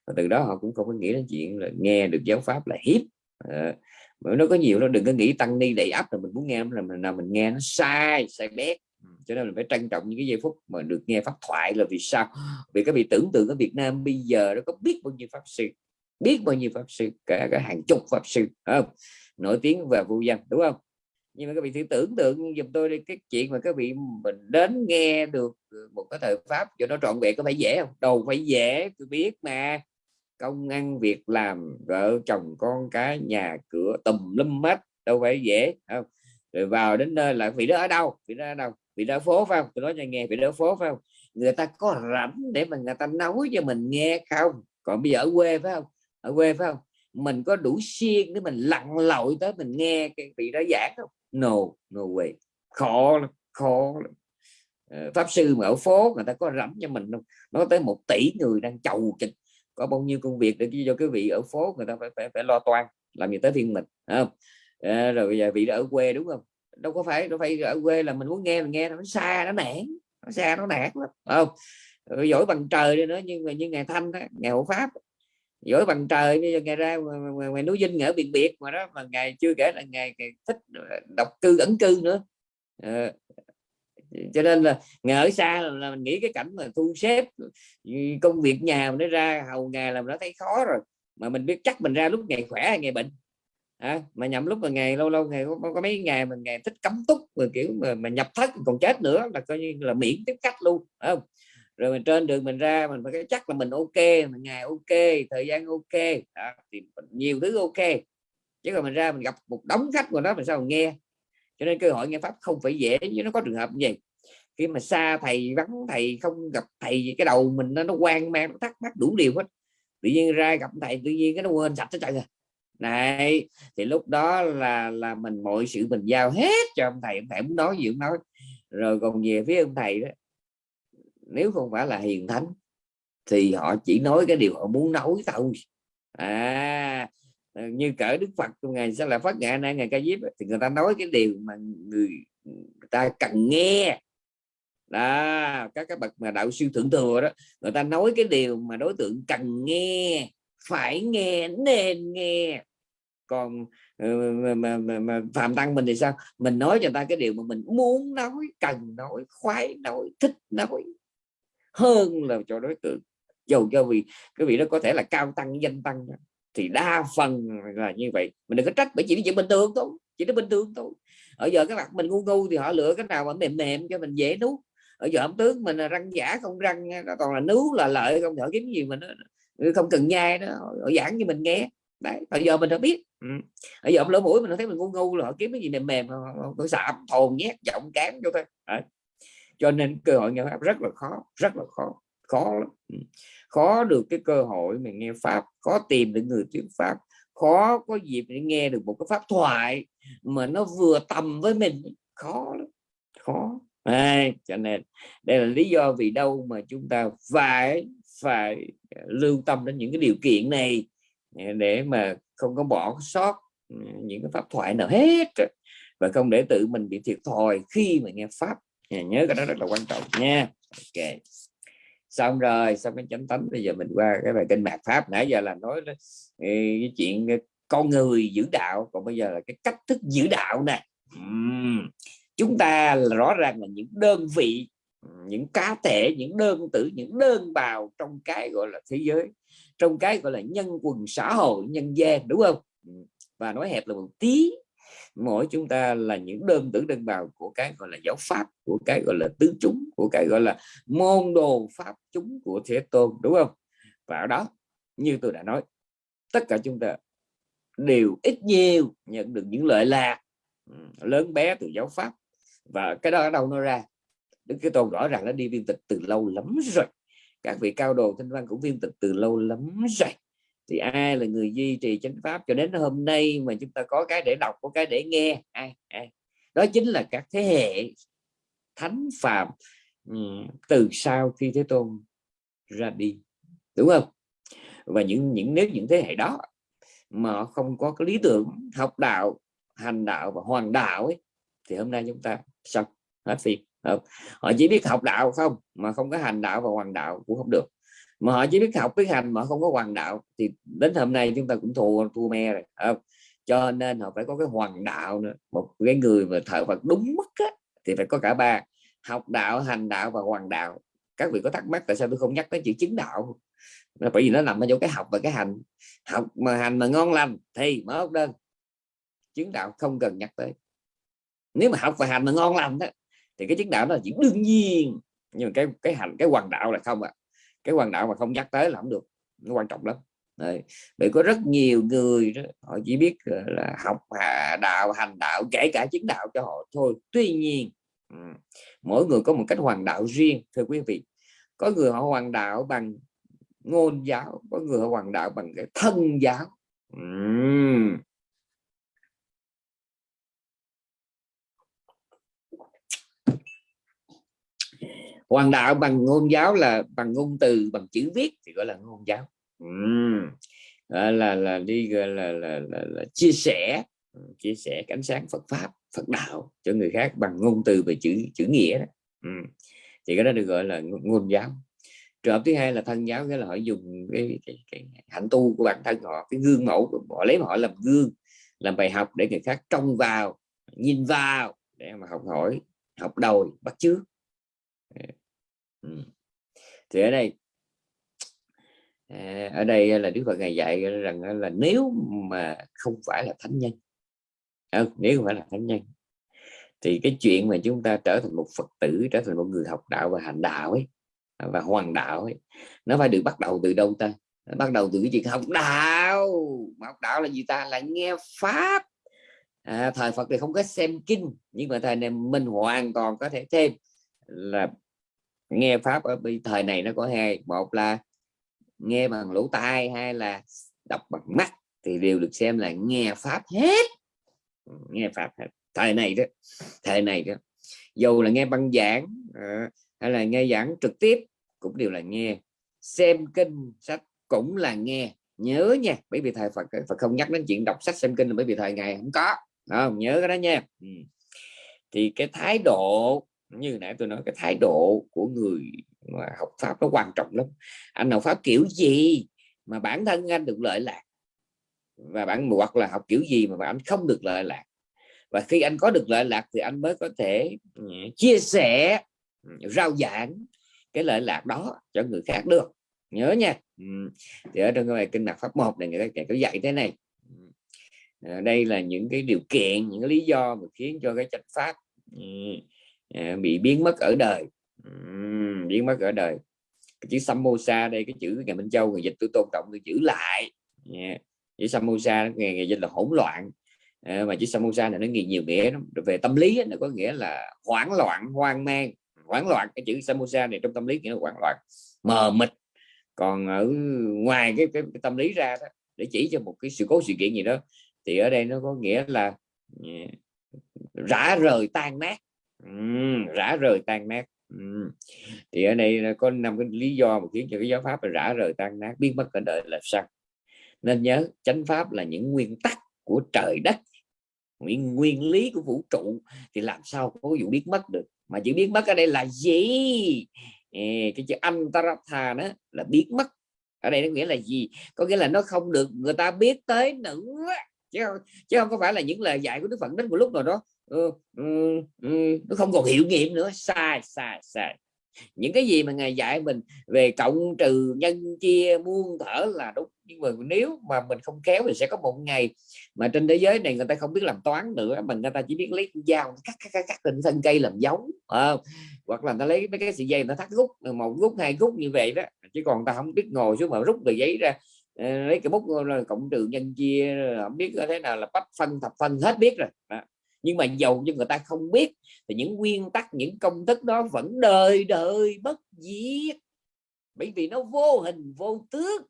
Và từ đó họ cũng không có nghĩ đến chuyện là nghe được giáo pháp là hiếm. À, nó có nhiều nó đừng có nghĩ tăng ni đầy ắp là mình muốn nghe là mình nào mình nghe nó sai sai bét. Cho nên mình phải trân trọng những cái giây phút mà được nghe pháp thoại là vì sao? Vì các vị tưởng tượng ở Việt Nam bây giờ nó có biết bao nhiêu pháp sư biết bao nhiêu pháp sư, cả cả hàng chục pháp sư không? Nổi tiếng và vô danh, đúng không? Nhưng mà các vị thử tưởng tượng giùm tôi đi, cái chuyện mà các vị mình đến nghe được ừ, một cái thời pháp cho nó trọn vẹn có phải dễ không? Đâu phải dễ, tôi biết mà. Công ăn việc làm, vợ chồng con cái, nhà cửa, tùm lum hết, đâu phải dễ không? Rồi vào đến nơi là vị đó ở đâu? Vị đó ở đâu? Vị đó ở phố, phải không? Tôi nói cho nghe, vị đó ở phố, phải không? Người ta có rảnh để mà người ta nói cho mình nghe không? Còn bây giờ ở quê, phải không? Ở quê phải không? Mình có đủ siêng để mình lặn lội tới mình nghe cái vị đó giảng không? No no way. Khó lắm khó lắm. Ờ, pháp sư mà ở phố người ta có rẫm cho mình không? Nó tới một tỷ người đang chầu kịch có bao nhiêu công việc để cho cái vị ở phố người ta phải phải, phải lo toan làm gì tới phiên mình không? À, rồi bây giờ vị đó ở quê đúng không? Đâu có phải đâu phải ở quê là mình muốn nghe mình nghe nó xa nó nản nó xa nó nản lắm không? Giỏi bằng trời đi nữa nhưng mà như ngày thanh đó, ngày hộ pháp giỏi bằng trời bây giờ ngày ra ngoài, ngoài núi dinh ở biệt biệt mà đó mà ngày chưa kể là ngày, ngày thích ờ, độc cư ẩn cư nữa. À, cho nên là ngày ở xa là, là mình nghĩ cái cảnh mà thu xếp công việc nhà nó ra hầu ngày làm nó thấy khó rồi. Mà mình biết chắc mình ra lúc ngày khỏe hay ngày bệnh. À, mà nhầm lúc mà ngày lâu lâu ngày có, có mấy ngày mà ngày thích cấm túc mà kiểu mà, mà nhập thất còn chết nữa là coi như là miễn tiếp khách luôn không? Rồi mình trên đường mình ra mình phải chắc là mình ok mình ngày ok thời gian ok. Đó, thì nhiều thứ ok. Chứ còn mình ra mình gặp một đống khách của đó mình sao mình nghe? Cho nên cơ hội nghe pháp không phải dễ chứ nó có trường hợp như vậy. Khi mà xa thầy vắng thầy không gặp thầy cái đầu mình nó, nó quan mang nó thắc mắc đủ điều hết. Tự nhiên ra gặp thầy tự nhiên cái nó quên sạch hết trơn rồi này thì lúc đó là là mình mọi sự mình giao hết cho ông thầy. Ông thầy muốn nói gì cũng nói. Rồi còn về phía ông thầy đó nếu không phải là hiền thánh thì họ chỉ nói cái điều họ muốn nói thôi. À như cỡ đức phật ngày sẽ là phát ngã nay ngày ca diếp thì người ta nói cái điều mà người, người ta cần nghe. Đó các các bậc mà đạo sư thượng thừa đó người ta nói cái điều mà đối tượng cần nghe phải nghe nên nghe. Còn ờ, mà, mà, mà, mà phạm tăng mình thì sao? Mình nói cho ta cái điều mà mình muốn nói cần nói khoái nói thích nói hơn là cho đối tượng. Dầu cho vì cái vị đó có thể là cao tăng danh tăng thì đa phần là như vậy. Mình đừng có trách bởi chỉ chuyện bình thường thôi chỉ nó bình thường thôi. Ở giờ các bạn mình ngu ngu thì họ lựa cái nào mà mềm mềm cho mình dễ nuốt. Ở giờ ẩm tướng mình là răng giả không răng nó còn là nướu là lợi không thở kiếm gì mình không cần nhai đó họ giảng cho mình nghe. Đấy bây giờ mình đã biết. Ừ. ở giờ ông lỗ mũi mình thấy mình ngu ngu là họ kiếm cái gì mềm mềm họ, họ xạ thồn nhét giọng cán cho thôi. Đấy cho nên cơ hội nghe pháp rất là khó rất là khó khó lắm. Ừ. Khó được cái cơ hội mình nghe pháp khó tìm được người thuyết pháp khó có dịp để nghe được một cái pháp thoại mà nó vừa tầm với mình. Khó lắm khó. À, cho nên đây là lý do vì đâu mà chúng ta phải phải lưu tâm đến những cái điều kiện này để mà không có bỏ sót ừ, những cái pháp thoại nào hết và không để tự mình bị thiệt thòi khi mà nghe pháp nhớ cái đó rất là quan trọng nha. Ok. Xong rồi, xong cái chánh tấm, bây giờ mình qua cái bài kinh mạt pháp. Nãy giờ là nói ừ, cái chuyện ờ, con người giữ đạo, còn bây giờ là cái cách thức giữ đạo này uhm. chúng ta là rõ ràng là những đơn vị, những cá thể, những đơn tử, những đơn bào trong cái gọi là thế giới, trong cái gọi là nhân quần xã hội, nhân gian, đúng không? Và nói hẹp là một tí mỗi chúng ta là những đơn tử đơn bào của cái gọi là giáo pháp, của cái gọi là tứ chúng, của cái gọi là môn đồ pháp chúng của thế tôn, đúng không? Và ở đó, như tôi đã nói, tất cả chúng ta đều ít nhiều nhận được những lợi lạc lớn bé từ giáo pháp. Và cái đó ở đâu nó ra? Đức Thế Tôn rõ ràng nó đi viên tịch từ lâu lắm rồi. Các vị cao đồ thanh văn cũng viên tịch từ lâu lắm rồi thì ai là người duy trì chánh pháp? Cho đến hôm nay mà chúng ta có cái để đọc có cái để nghe. Ai, ai. đó chính là các thế hệ thánh phạm ừ, từ sau khi thế tôn ra đi. Đúng không? Và những những nếu những thế hệ đó mà không có cái lý tưởng học đạo hành đạo và hoàn đạo ấy, thì hôm nay chúng ta xong hết phim họ chỉ biết học đạo không mà không có hành đạo và hoàn đạo cũng không được mà họ chỉ biết học biết hành mà không có hoàng đạo. Thì đến hôm nay chúng ta cũng thua thua me rồi không? cho nên họ phải có cái hoàng đạo nữa. Một cái người mà thờ Phật đúng mức á, thì phải có cả ba. Học đạo hành đạo và hoàng đạo. Các vị có thắc mắc tại sao tôi không nhắc tới chữ chứng đạo? Bởi vì nó nằm ở chỗ cái học và cái hành. Học mà hành mà ngon lành thì mở ốc đơn. Chứng đạo không cần nhắc tới. Nếu mà học và hành mà ngon lành đó thì cái chứng đạo nó là đương nhiên. Nhưng mà cái cái hành cái hoàng đạo là không ạ. à cái quan đạo mà không nhắc tới là không được nó quan trọng lắm Đấy. bởi có rất nhiều người đó, họ chỉ biết là học đạo hành đạo kể cả chứng đạo cho họ thôi tuy nhiên mỗi người có một cách hoàng đạo riêng thưa quý vị có người họ hoàng đạo bằng ngôn giáo có người họ hoàng đạo bằng cái thân giáo uhm. Hoàng đạo bằng ngôn giáo là bằng ngôn từ bằng chữ viết thì gọi là ngôn giáo uhm. là, là là đi gọi là, là, là, là chia sẻ chia sẻ ánh sáng Phật pháp Phật đạo cho người khác bằng ngôn từ về chữ chữ nghĩa đó. Uhm. thì cái đó được gọi là ngôn giáo trường hợp thứ hai là thân giáo nghĩa là họ dùng cái, cái, cái hạnh tu của bản thân họ cái gương mẫu họ lấy họ làm gương làm bài học để người khác trông vào nhìn vào để mà học hỏi học đầu bắt chước thì ở đây à, ở đây là Đức Phật ngày dạy rằng là nếu mà không phải là thánh nhân à, nếu không phải là thánh nhân thì cái chuyện mà chúng ta trở thành một Phật tử trở thành một người học đạo và hành đạo ấy à, và hoàn đạo ấy nó phải được bắt đầu từ đâu ta? Bắt đầu từ cái chuyện học đạo. Mà học đạo là gì ta? Là nghe pháp. À, thời Phật thì không có xem kinh nhưng mà thời này mình hoàn toàn có thể thêm là nghe pháp ở thời này nó có hai, một là nghe bằng lỗ tai hay là đọc bằng mắt, thì đều được xem là nghe pháp hết. Nghe pháp hết. Thời này đó, thời này đó. Dù là nghe băng giảng ờ, hay là nghe giảng trực tiếp, cũng đều là nghe. Xem kinh sách cũng là nghe. Nhớ nha, bởi vì thầy Phật Phật không nhắc đến chuyện đọc sách, xem kinh là bởi vì thời ngày không có. Không? Nhớ cái đó nha. Ừ. thì cái thái độ như nãy tôi nói, cái thái độ của người mà học pháp nó quan trọng lắm. Anh học pháp kiểu gì mà bản thân anh được lợi lạc? Và bạn hoặc là học kiểu gì mà bạn không được lợi lạc? Và khi anh có được lợi lạc thì anh mới có thể ừ, chia sẻ ừ, rao giảng cái lợi lạc đó cho người khác được. Nhớ nha. Ừ. Thì ở trong cái bài kinh mặt pháp một này, người ta có dạy thế này. Ờ, đây là những cái điều kiện, những cái lý do mà khiến cho cái chánh pháp bị biến mất ở đời. Uhm, biến mất ở đời. Cái chữ samosa đây cái chữ ngày minh châu người dịch tôi tôn trọng tôi giữ lại. Yeah. chữ samosa ngày, ngày dịch là hỗn loạn. À, mà chữ samosa này nó nhiều, nhiều nghĩa về tâm lý nó có nghĩa là hoảng loạn hoang mang. Hoảng loạn cái chữ samosa này trong tâm lý nghĩa là hoảng loạn mờ mịt. Còn ở ngoài cái, cái, cái tâm lý ra đó, để chỉ cho một cái sự cố sự kiện gì đó thì ở đây nó có nghĩa là yeah, rã rời tan nát uhm, rã rời tan nát. Uhm. thì ở đây có năm cái lý do mà khiến cho cái giáo pháp là rã rời tan nát biến mất cả đời là sao? Nên nhớ chánh pháp là những nguyên tắc của trời đất nguyên nguyên lý của vũ trụ thì làm sao có vụ biết mất được? Mà chữ biết mất ở đây là gì? Ê, cái chữ antaratha đó là biết mất. Ở đây nó nghĩa là gì? Có nghĩa là nó không được người ta biết tới nữa chứ không, chứ không có phải là những lời dạy của đức phật đến một lúc nào đó. Ừ, ừ, ừ, nó không còn hiệu nghiệm nữa. Sai sai sai. Những cái gì mà ngài dạy mình về cộng trừ nhân chia muôn thở là đúng. Nhưng mà nếu mà mình không kéo thì sẽ có một ngày mà trên thế giới này người ta không biết làm toán nữa mình người ta chỉ biết lấy dao cắt cắt cắt, cắt trên thân cây làm giống à, hoặc là ta lấy mấy cái sợi dây nó thắt rút một rút hai rút như vậy đó. Chứ còn ta không biết ngồi xuống mà rút tờ giấy ra ờ, lấy cái bút cộng trừ nhân chia không biết thế nào là bách phân thập phân hết biết rồi. Đó nhưng mà dầu cho người ta không biết, thì những nguyên tắc, những công thức đó vẫn đời đời bất diệt. Bởi vì nó vô hình, vô tướng.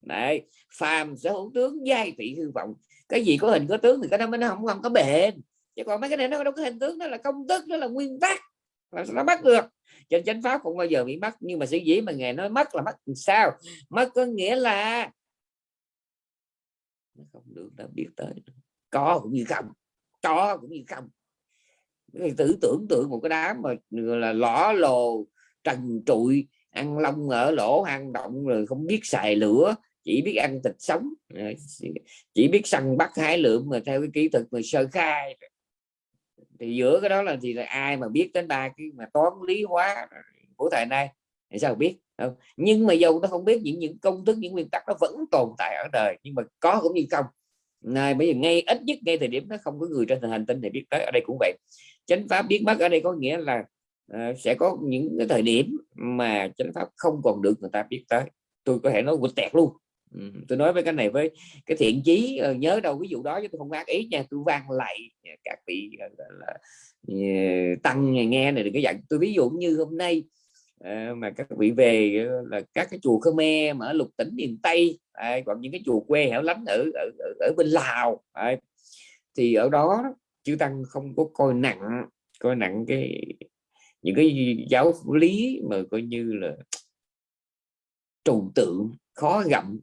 Này phàm sở hữu tướng, giai thị hư vọng. Cái gì có hình, có tướng thì cái đó mới nó không không có bền. Chứ còn mấy cái này nó đâu có hình tướng, nó là công thức, nó là nguyên tắc. Là nó mất được. Trên chánh pháp không bao giờ bị mất nhưng mà sự dĩ mà ngày nói mất là mất sao? Mất có nghĩa là nó không được đã biết tới có cũng như không to cũng như không. Tử tưởng tượng một cái đám mà là lõ lồ, trần trụi, ăn lông ở lỗ, hang động rồi không biết xài lửa, chỉ biết ăn thịt sống. Chỉ biết săn bắt hái lượm mà theo cái kỹ thuật mà sơ khai. Thì giữa cái đó là thì là ai mà biết đến ba cái mà toán lý hóa của thời nay thì sao biết không? Nhưng mà dầu nó không biết những những công thức, những nguyên tắc nó vẫn tồn tại ở đời, nhưng mà có cũng như không này bây giờ ngay ít nhất ngay thời điểm nó không có người trên hành tinh này biết tới ở đây cũng vậy. Chánh pháp biết mất ở đây có nghĩa là uh, sẽ có những cái thời điểm mà chánh pháp không còn được người ta biết tới. Tôi có thể nói quịch tẹt luôn. Ừ, tôi nói với cái này với cái thiện chí uh, nhớ đâu ví dụ đó chứ tôi không ác ý nha tôi vang lại các vị uh, là, uh, tăng nghe này đừng có giận. Tôi ví dụ như hôm nay À, mà các vị về là các cái chùa Khmer mà ở lục tỉnh miền Tây à, còn những cái chùa quê hẻo lánh ở ở, ở, ở bên Lào à, thì ở đó chư tăng không có coi nặng coi nặng cái những cái giáo lý mà coi như là trừu tượng khó gặm.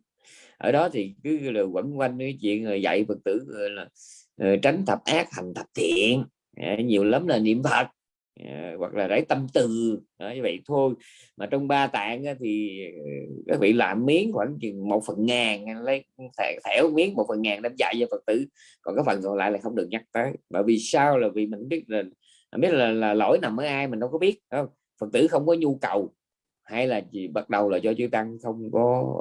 Ở đó thì cứ là quẩn quanh cái chuyện dạy phật tử là ờ, tránh thập ác hành thập thiện à, nhiều lắm là niệm phật à, hoặc là rải tâm từ. Đó, như vậy thôi. Mà trong ba tạng thì ờ, các vị làm miếng khoảng chừng một phần ngàn lấy thẻo miếng một phần ngàn đem dạy cho phật tử. Còn cái phần còn lại là không được nhắc tới. Bởi vì sao? Là vì mình biết là mình biết là, là lỗi nằm ở ai mình đâu có biết không? Phật tử không có nhu cầu. Hay là gì bắt đầu là do chư tăng không có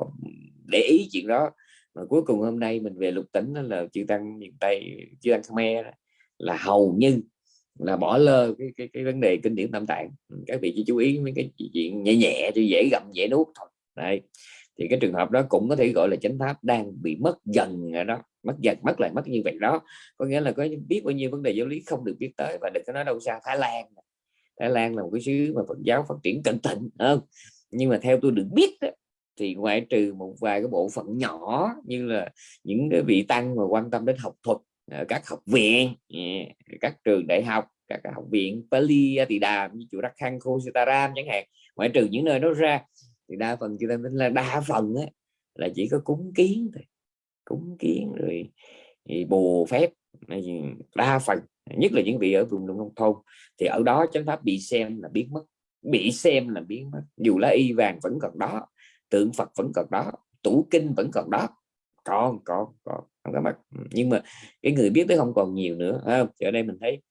để ý chuyện đó. Mà cuối cùng hôm nay mình về lục tỉnh là chư tăng miền tây chư tăng khmer là hầu như là bỏ lơ cái, cái, cái vấn đề kinh điển tam tạng ừ, các vị chỉ chú ý mấy cái chuyện nhẹ nhẹ cho dễ gặm dễ nuốt thôi. Đây thì cái trường hợp đó cũng có thể gọi là chánh pháp đang bị mất dần ở đó mất dần mất lại mất như vậy đó. Có nghĩa là có biết bao nhiêu vấn đề giáo lý không được biết tới và đừng có nói đâu xa. Thái Lan Thái Lan là một cái xứ mà Phật giáo phát triển cẩn thận không? Nhưng mà theo tôi được biết đó, thì ngoại trừ một vài cái bộ phận nhỏ như là những cái vị tăng mà quan tâm đến học thuật Ờ, các học viện ờ, các trường đại học các học viện Pali Đàm như chùa Đắc Khang Sitaram chẳng hạn. Ngoại trừ những nơi đó ra thì đa phần chúng ta tính là đa phần á, là chỉ có cúng kiến thôi. Cúng kiến rồi thì bù phép đa phần nhất là những vị ở vùng nông thôn. Thì ở đó chánh pháp bị xem là biến mất bị xem là biến mất. Dù lá y vàng vẫn còn đó tượng Phật vẫn còn đó tủ kinh vẫn còn đó. Còn còn còn không có mất ừ, nhưng mà cái người biết tới không còn nhiều nữa à, ở đây mình thấy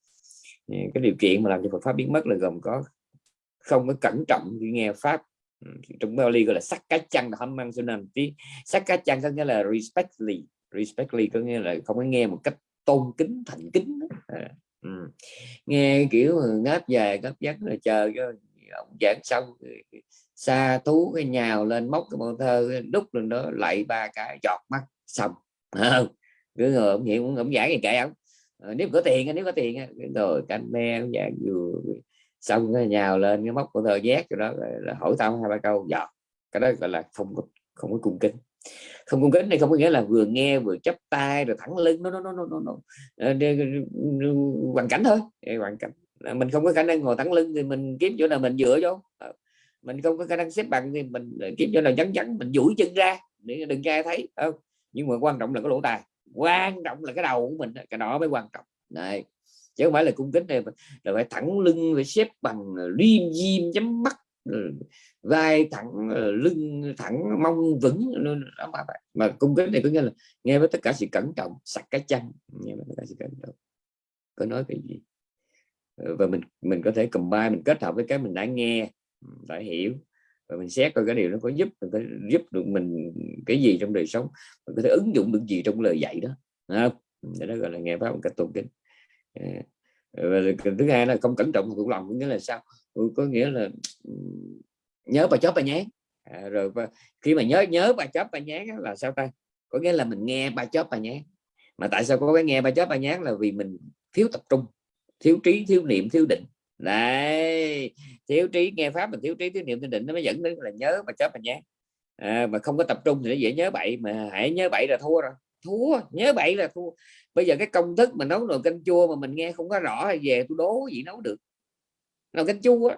ừ, cái điều kiện mà làm cho Phật pháp biến mất là gồm có không có cẩn trọng khi nghe pháp. Ừ, trong Bali gọi là sắc cá chăn hâm mang sunam tí. Sắc cá chăn có nghĩa là respectfully respectfully có nghĩa là không có nghe một cách tôn kính thành kính à, ừ. nghe kiểu ngáp dài ngáp vắng là chờ cho ông giảng xong xa thú cái nhào lên móc cái bộ thơ đúc lên đó lại ba cái giọt mắt xong không cứ ngồi ông hiện ông giải gì kệ ông ờ, nếu có tiền nếu có tiền rồi canh me ông vừa xong cái nhào lên cái móc của thơ giác rồi đó là hỏi tao hai ba câu dạ cái đó gọi là không có không có cung kính. Không cung kính này không có nghĩa là vừa nghe vừa chấp tay rồi thẳng lưng nó nó nó nó nó hoàn cảnh thôi hoàn cảnh. Mình không có khả năng ngồi thẳng lưng thì mình kiếm chỗ nào mình dựa vô. Ờ, mình không có khả năng xếp bằng thì mình kiếm chỗ nào chắn chắn mình duỗi chân ra để đừng ai thấy không? Nhưng mà quan trọng là cái lỗ tai quan trọng là cái đầu của mình cái đó mới quan trọng. Này chứ không phải là cung kính này là phải thẳng lưng phải xếp bằng liêm diêm chấm mắt vai thẳng lưng thẳng mông vững đó mà, mà cung kính này có nghĩa là nghe với tất cả sự cẩn trọng sạch cái chân nghe với tất cả sự cẩn trọng. Có nói cái gì? Ờ, và mình mình có thể combine mình kết hợp với cái mình đã nghe đã hiểu và mình xét coi cái điều nó có giúp mình có giúp được mình cái gì trong đời sống mình có thể ứng dụng được gì trong lời dạy đó không? đó gọi là nghe pháp một cách tôn kính. À, và thứ hai là không cẩn trọng cũng lòng có nghĩa là sao? Có nghĩa là nhớ bà chóp bà nhán. À, rồi khi mà nhớ nhớ bà chóp bà nhán là sao ta? Có nghĩa là mình nghe bà chóp bà nhán. Mà tại sao có cái nghe bà chóp bà nhán là vì mình thiếu tập trung thiếu trí thiếu niệm thiếu định. Đấy thiếu trí nghe pháp mình thiếu trí thiếu niệm thiếu định nó mới dẫn đến là nhớ mà chấp mà nhé à, mà không có tập trung thì nó dễ nhớ bậy mà hãy nhớ bậy là thua rồi. Thua nhớ bậy là thua. Bây giờ cái công thức mà nấu nồi canh chua mà mình nghe không có rõ hay về tôi đố gì nấu được. Nồi canh chua á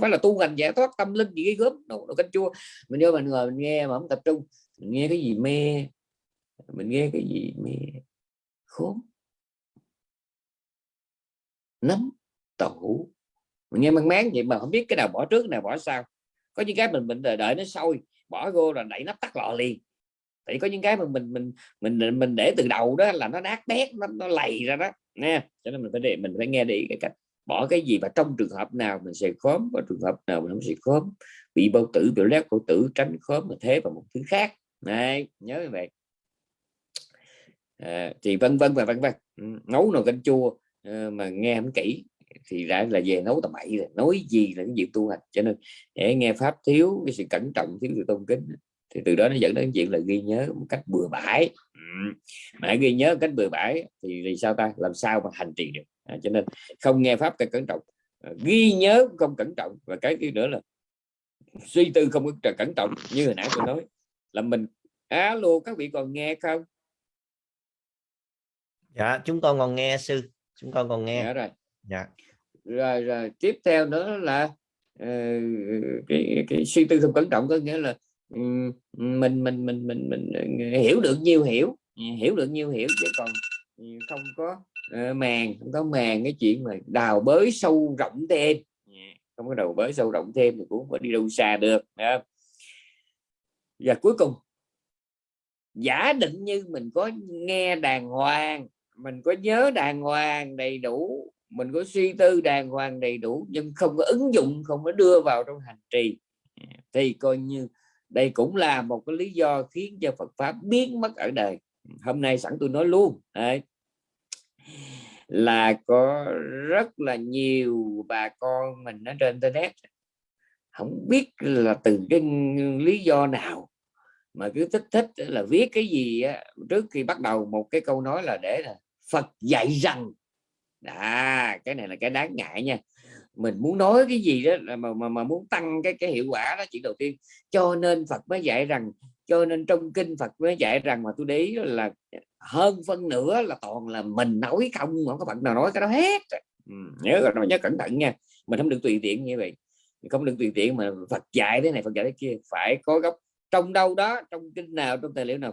phải là tu hành giải thoát tâm linh gì cái gớm nấu nồi canh chua. Mình vô mình ngồi mình nghe mà không tập trung. Mình nghe cái gì mê? Mình nghe cái gì mê? Khốn. Nấm tẩu mình nghe mang máng vậy mà không biết cái nào bỏ trước cái nào bỏ sau. Có những cái mình mình đợi, đợi nó sôi bỏ vô là đẩy nắp tắt lò liền. Tại có những cái mà mình mình mình mình để từ đầu đó là nó nát bét nó, nó lầy ra đó nha cho nên mình phải để mình phải nghe đi cái cách. Bỏ cái gì và trong trường hợp nào mình sẽ khóm và trường hợp nào mình không sẽ khóm. Bị bao tử bị lét bao tử tránh khóm mà thế và một thứ khác. Này nhớ như vậy. À, thì vân vân và vân vân. Ừ, Nấu nồi canh chua ờ, mà nghe không kỹ thì ra là về nấu tầm bậy rồi nói gì là cái việc tu hành. Cho nên để nghe pháp thiếu cái sự cẩn trọng thiếu sự tôn kính thì từ đó nó dẫn đến chuyện là ghi nhớ một cách bừa bãi. Mà ghi nhớ một cách bừa bãi thì, thì sao ta? Làm sao mà hành trì được? À, cho nên không nghe pháp cẩn trọng. À, ghi nhớ không cẩn trọng và cái thứ nữa là suy tư không cẩn trọng như hồi nãy tôi nói là mình alo các vị còn nghe không? Dạ chúng con còn nghe sư. Chúng con còn nghe. Dạ rồi dạ rồi rồi tiếp theo nữa là uh, cái, cái suy tư không cẩn trọng có nghĩa là um, mình mình mình mình mình ờ, hiểu được nhiều hiểu ừ, hiểu được nhiều hiểu chứ còn ừ, không có uh, màng không có màng cái chuyện mà đào bới sâu rộng thêm dạ, không có đầu bới sâu rộng thêm thì cũng phải đi đâu xa được không? và cuối cùng giả định như mình có nghe đàng hoàng mình có nhớ đàng hoàng đầy đủ mình có suy tư đàng hoàng đầy đủ nhưng không có ứng dụng không có đưa vào trong hành trì. Thì coi như đây cũng là một cái lý do khiến cho Phật pháp biến mất ở đời. Hôm nay sẵn tôi nói luôn đấy là có rất là nhiều bà con mình ở trên internet. Không biết là từ cái lý do nào mà cứ thích thích là viết cái gì á, trước khi bắt đầu một cái câu nói là để là Phật dạy rằng à cái này là cái đáng ngại nha. Mình muốn nói cái gì đó mà, mà, mà muốn tăng cái cái hiệu quả đó chỉ đầu tiên. Cho nên Phật mới dạy rằng cho nên trong kinh Phật mới dạy rằng mà tôi để ý là hơn phân nửa là toàn là mình nói không không có bạn nào nói cái đó hết. Ừ, nhớ nhớ cẩn thận nha. Mình không được tùy tiện như vậy. Không được tùy tiện mà Phật dạy thế này Phật dạy thế kia. Phải có gốc. Trong đâu đó trong kinh nào trong tài liệu nào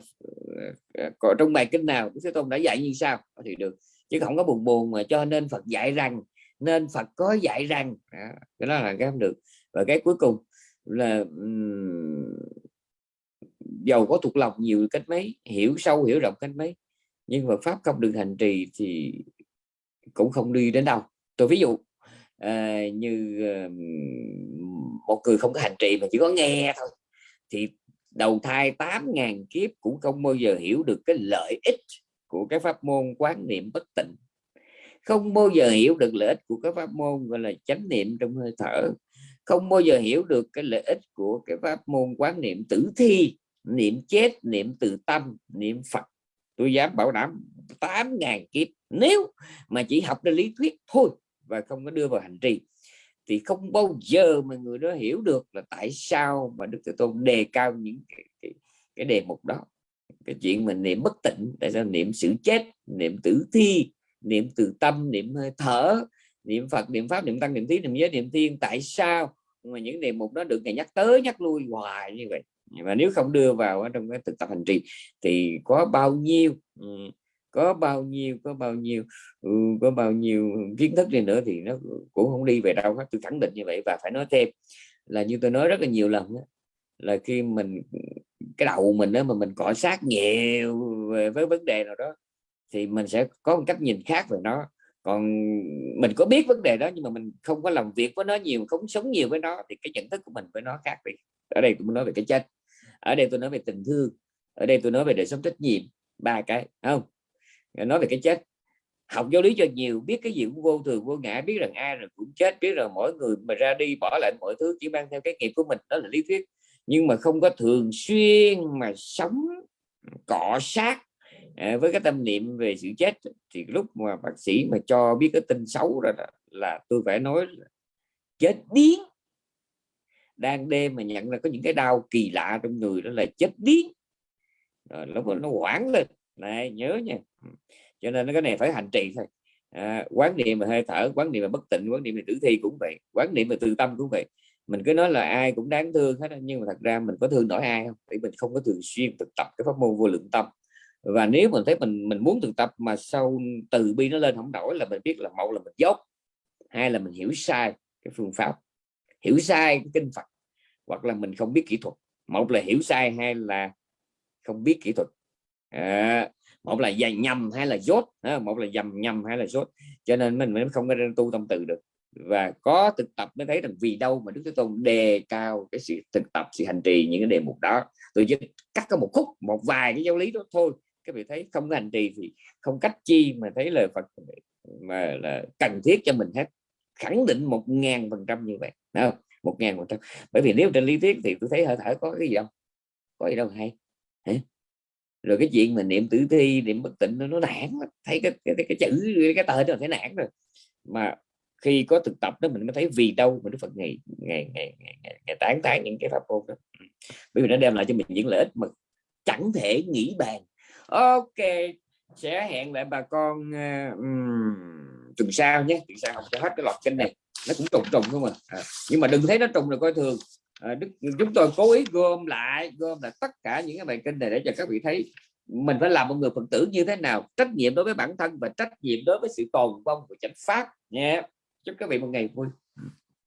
ờ, ờ, có trong bài kinh nào Đức Thế Tôn đã dạy như sao thì được chứ không có buồn buồn mà cho nên Phật dạy rằng nên Phật có dạy rằng. Đó, cái đó là cái không được. Và cái cuối cùng là um, giàu có thuộc lòng nhiều cách mấy hiểu sâu hiểu rộng cách mấy. Nhưng mà pháp không được hành trì thì cũng không đi đến đâu. Tôi ví dụ à, như uh, một người không có hành trì mà chỉ có nghe thôi thì đầu thai 8.000 kiếp cũng không bao giờ hiểu được cái lợi ích của cái pháp môn quán niệm bất tịnh. Không bao giờ hiểu được lợi ích của cái pháp môn gọi là chánh niệm trong hơi thở. Không bao giờ hiểu được cái lợi ích của cái pháp môn quán niệm tử thi niệm chết niệm từ tâm niệm phật. Tôi dám bảo đảm 8.000 kiếp nếu mà chỉ học ra lý thuyết thôi và không có đưa vào hành trì thì không bao giờ mà người đó hiểu được là tại sao mà Đức Thế Tôn đề cao những cái, cái, cái đề mục đó cái chuyện mình niệm bất tịnh tại sao niệm sự chết niệm tử thi niệm từ tâm niệm hơi thở niệm Phật niệm pháp niệm tăng niệm tí niệm giới niệm thiên tại sao? Mà những đề mục đó được ngày nhắc tới nhắc lui hoài như vậy. Và nếu không đưa vào ở trong cái thực tập hành trì thì có bao nhiêu ừ, có bao nhiêu có bao nhiêu ừ, có bao nhiêu kiến thức đi nữa thì nó cũng không đi về đâu hết. Tôi khẳng định như vậy và phải nói thêm là như tôi nói rất là nhiều lần đó, là khi mình cái đầu mình đó mà mình cọ sát nhiều về với vấn đề nào đó, thì mình sẽ có một cách nhìn khác về nó. Còn mình có biết vấn đề đó, nhưng mà mình không có làm việc với nó nhiều, không sống nhiều với nó, thì cái nhận thức của mình với nó khác đi. Ở đây tôi nói về cái chết, ở đây tôi nói về tình thương, ở đây tôi nói về đời sống trách nhiệm, ba cái không? Nói về cái chết, học giáo lý cho nhiều, biết cái gì cũng vô thường, vô ngã, biết rằng ai rồi cũng chết, biết rằng mỗi người mà ra đi bỏ lại mọi thứ chỉ mang theo cái nghiệp của mình, đó là lý thuyết nhưng mà không có thường xuyên mà sống cọ sát à, với cái tâm niệm về sự chết thì lúc mà bác sĩ mà cho biết cái tin xấu rồi là, là tôi phải nói là chết điếng. Đang đêm mà nhận ra có những cái đau kỳ lạ trong người đó là chết điếng. Rồi lúc đó nó hoảng lên. Này nhớ nha. Cho nên cái này phải hành trì thôi. À, quán niệm về hơi thở quán niệm về bất tịnh quán niệm về tử thi cũng vậy quán niệm về từ tâm cũng vậy mình cứ nói là ai cũng đáng thương hết nhưng mà thật ra mình có thương nổi ai không? Vì mình không có thường xuyên thực tập cái pháp môn vô lượng tâm. Và nếu mình thấy mình mình muốn thực tập mà sau từ bi nó lên không đổi là mình biết là một là mình dốt hai là mình hiểu sai cái phương pháp hiểu sai cái kinh Phật hoặc là mình không biết kỹ thuật. Một là hiểu sai hay là không biết kỹ thuật. À, một là dành nhầm hay là dốt à, một là dầm nhầm hay là dốt. Cho nên mình mới không có tu tâm từ được và có thực tập mới thấy rằng vì đâu mà Đức Thế Tôn đề cao cái sự thực tập sự hành trì những cái đề mục đó. Tôi chỉ cắt có một khúc một vài cái giáo lý đó thôi. Các vị thấy không hành trì thì không cách chi mà thấy lời Phật mà là cần thiết cho mình hết. Khẳng định một ngàn phần trăm như vậy không? một ngàn phần trăm. Bởi vì nếu trên lý thuyết thì tôi thấy hơi thở có cái gì đâu. Có gì đâu hay Hả? rồi cái chuyện mà niệm tử thi niệm bất tịnh nó, nó nản thấy cái cái, cái chữ cái tờ nó thấy nản rồi. Mà khi có thực tập đó mình mới thấy vì đâu mà Đức Phật ngày ngày ngày, ngày, ngày, ngày tán tán những cái pháp môn đó. Ừ. Bởi vì nó đem lại cho mình những lợi ích mà chẳng thể nghĩ bàn. Ok sẽ hẹn lại bà con uh, um, tuần sau nhé. Tuần sau học cho hết cái loạt kênh này. Nó cũng trùng trùng không mà à, nhưng mà đừng thấy nó trùng là coi thường. À, đức, chúng tôi cố ý gom lại gom lại tất cả những cái bài kinh này để cho các vị thấy mình phải làm một người phật tử như thế nào trách nhiệm đối với bản thân và trách nhiệm đối với sự tồn vong của chánh pháp nha chúc các vị một ngày vui.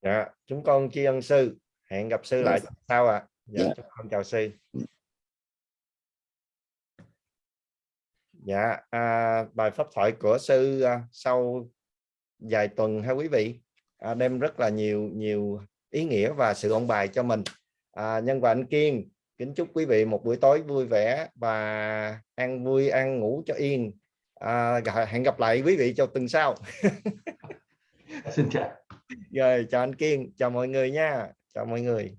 Dạ chúng con tri ân sư. Hẹn gặp sư lại sau ạ. À. dạ, dạ. chúng con chào sư. Dạ. À, bài pháp thoại của sư à, sau vài tuần ha quý vị? À, đem rất là nhiều nhiều ý nghĩa và sự ôn bài cho mình. À, nhân và anh kiên kính chúc quý vị một buổi tối vui vẻ và ăn vui ăn ngủ cho yên. À, hẹn gặp lại quý vị cho tuần sau xin chào. Rồi chào anh kiên chào mọi người nha. Chào mọi người.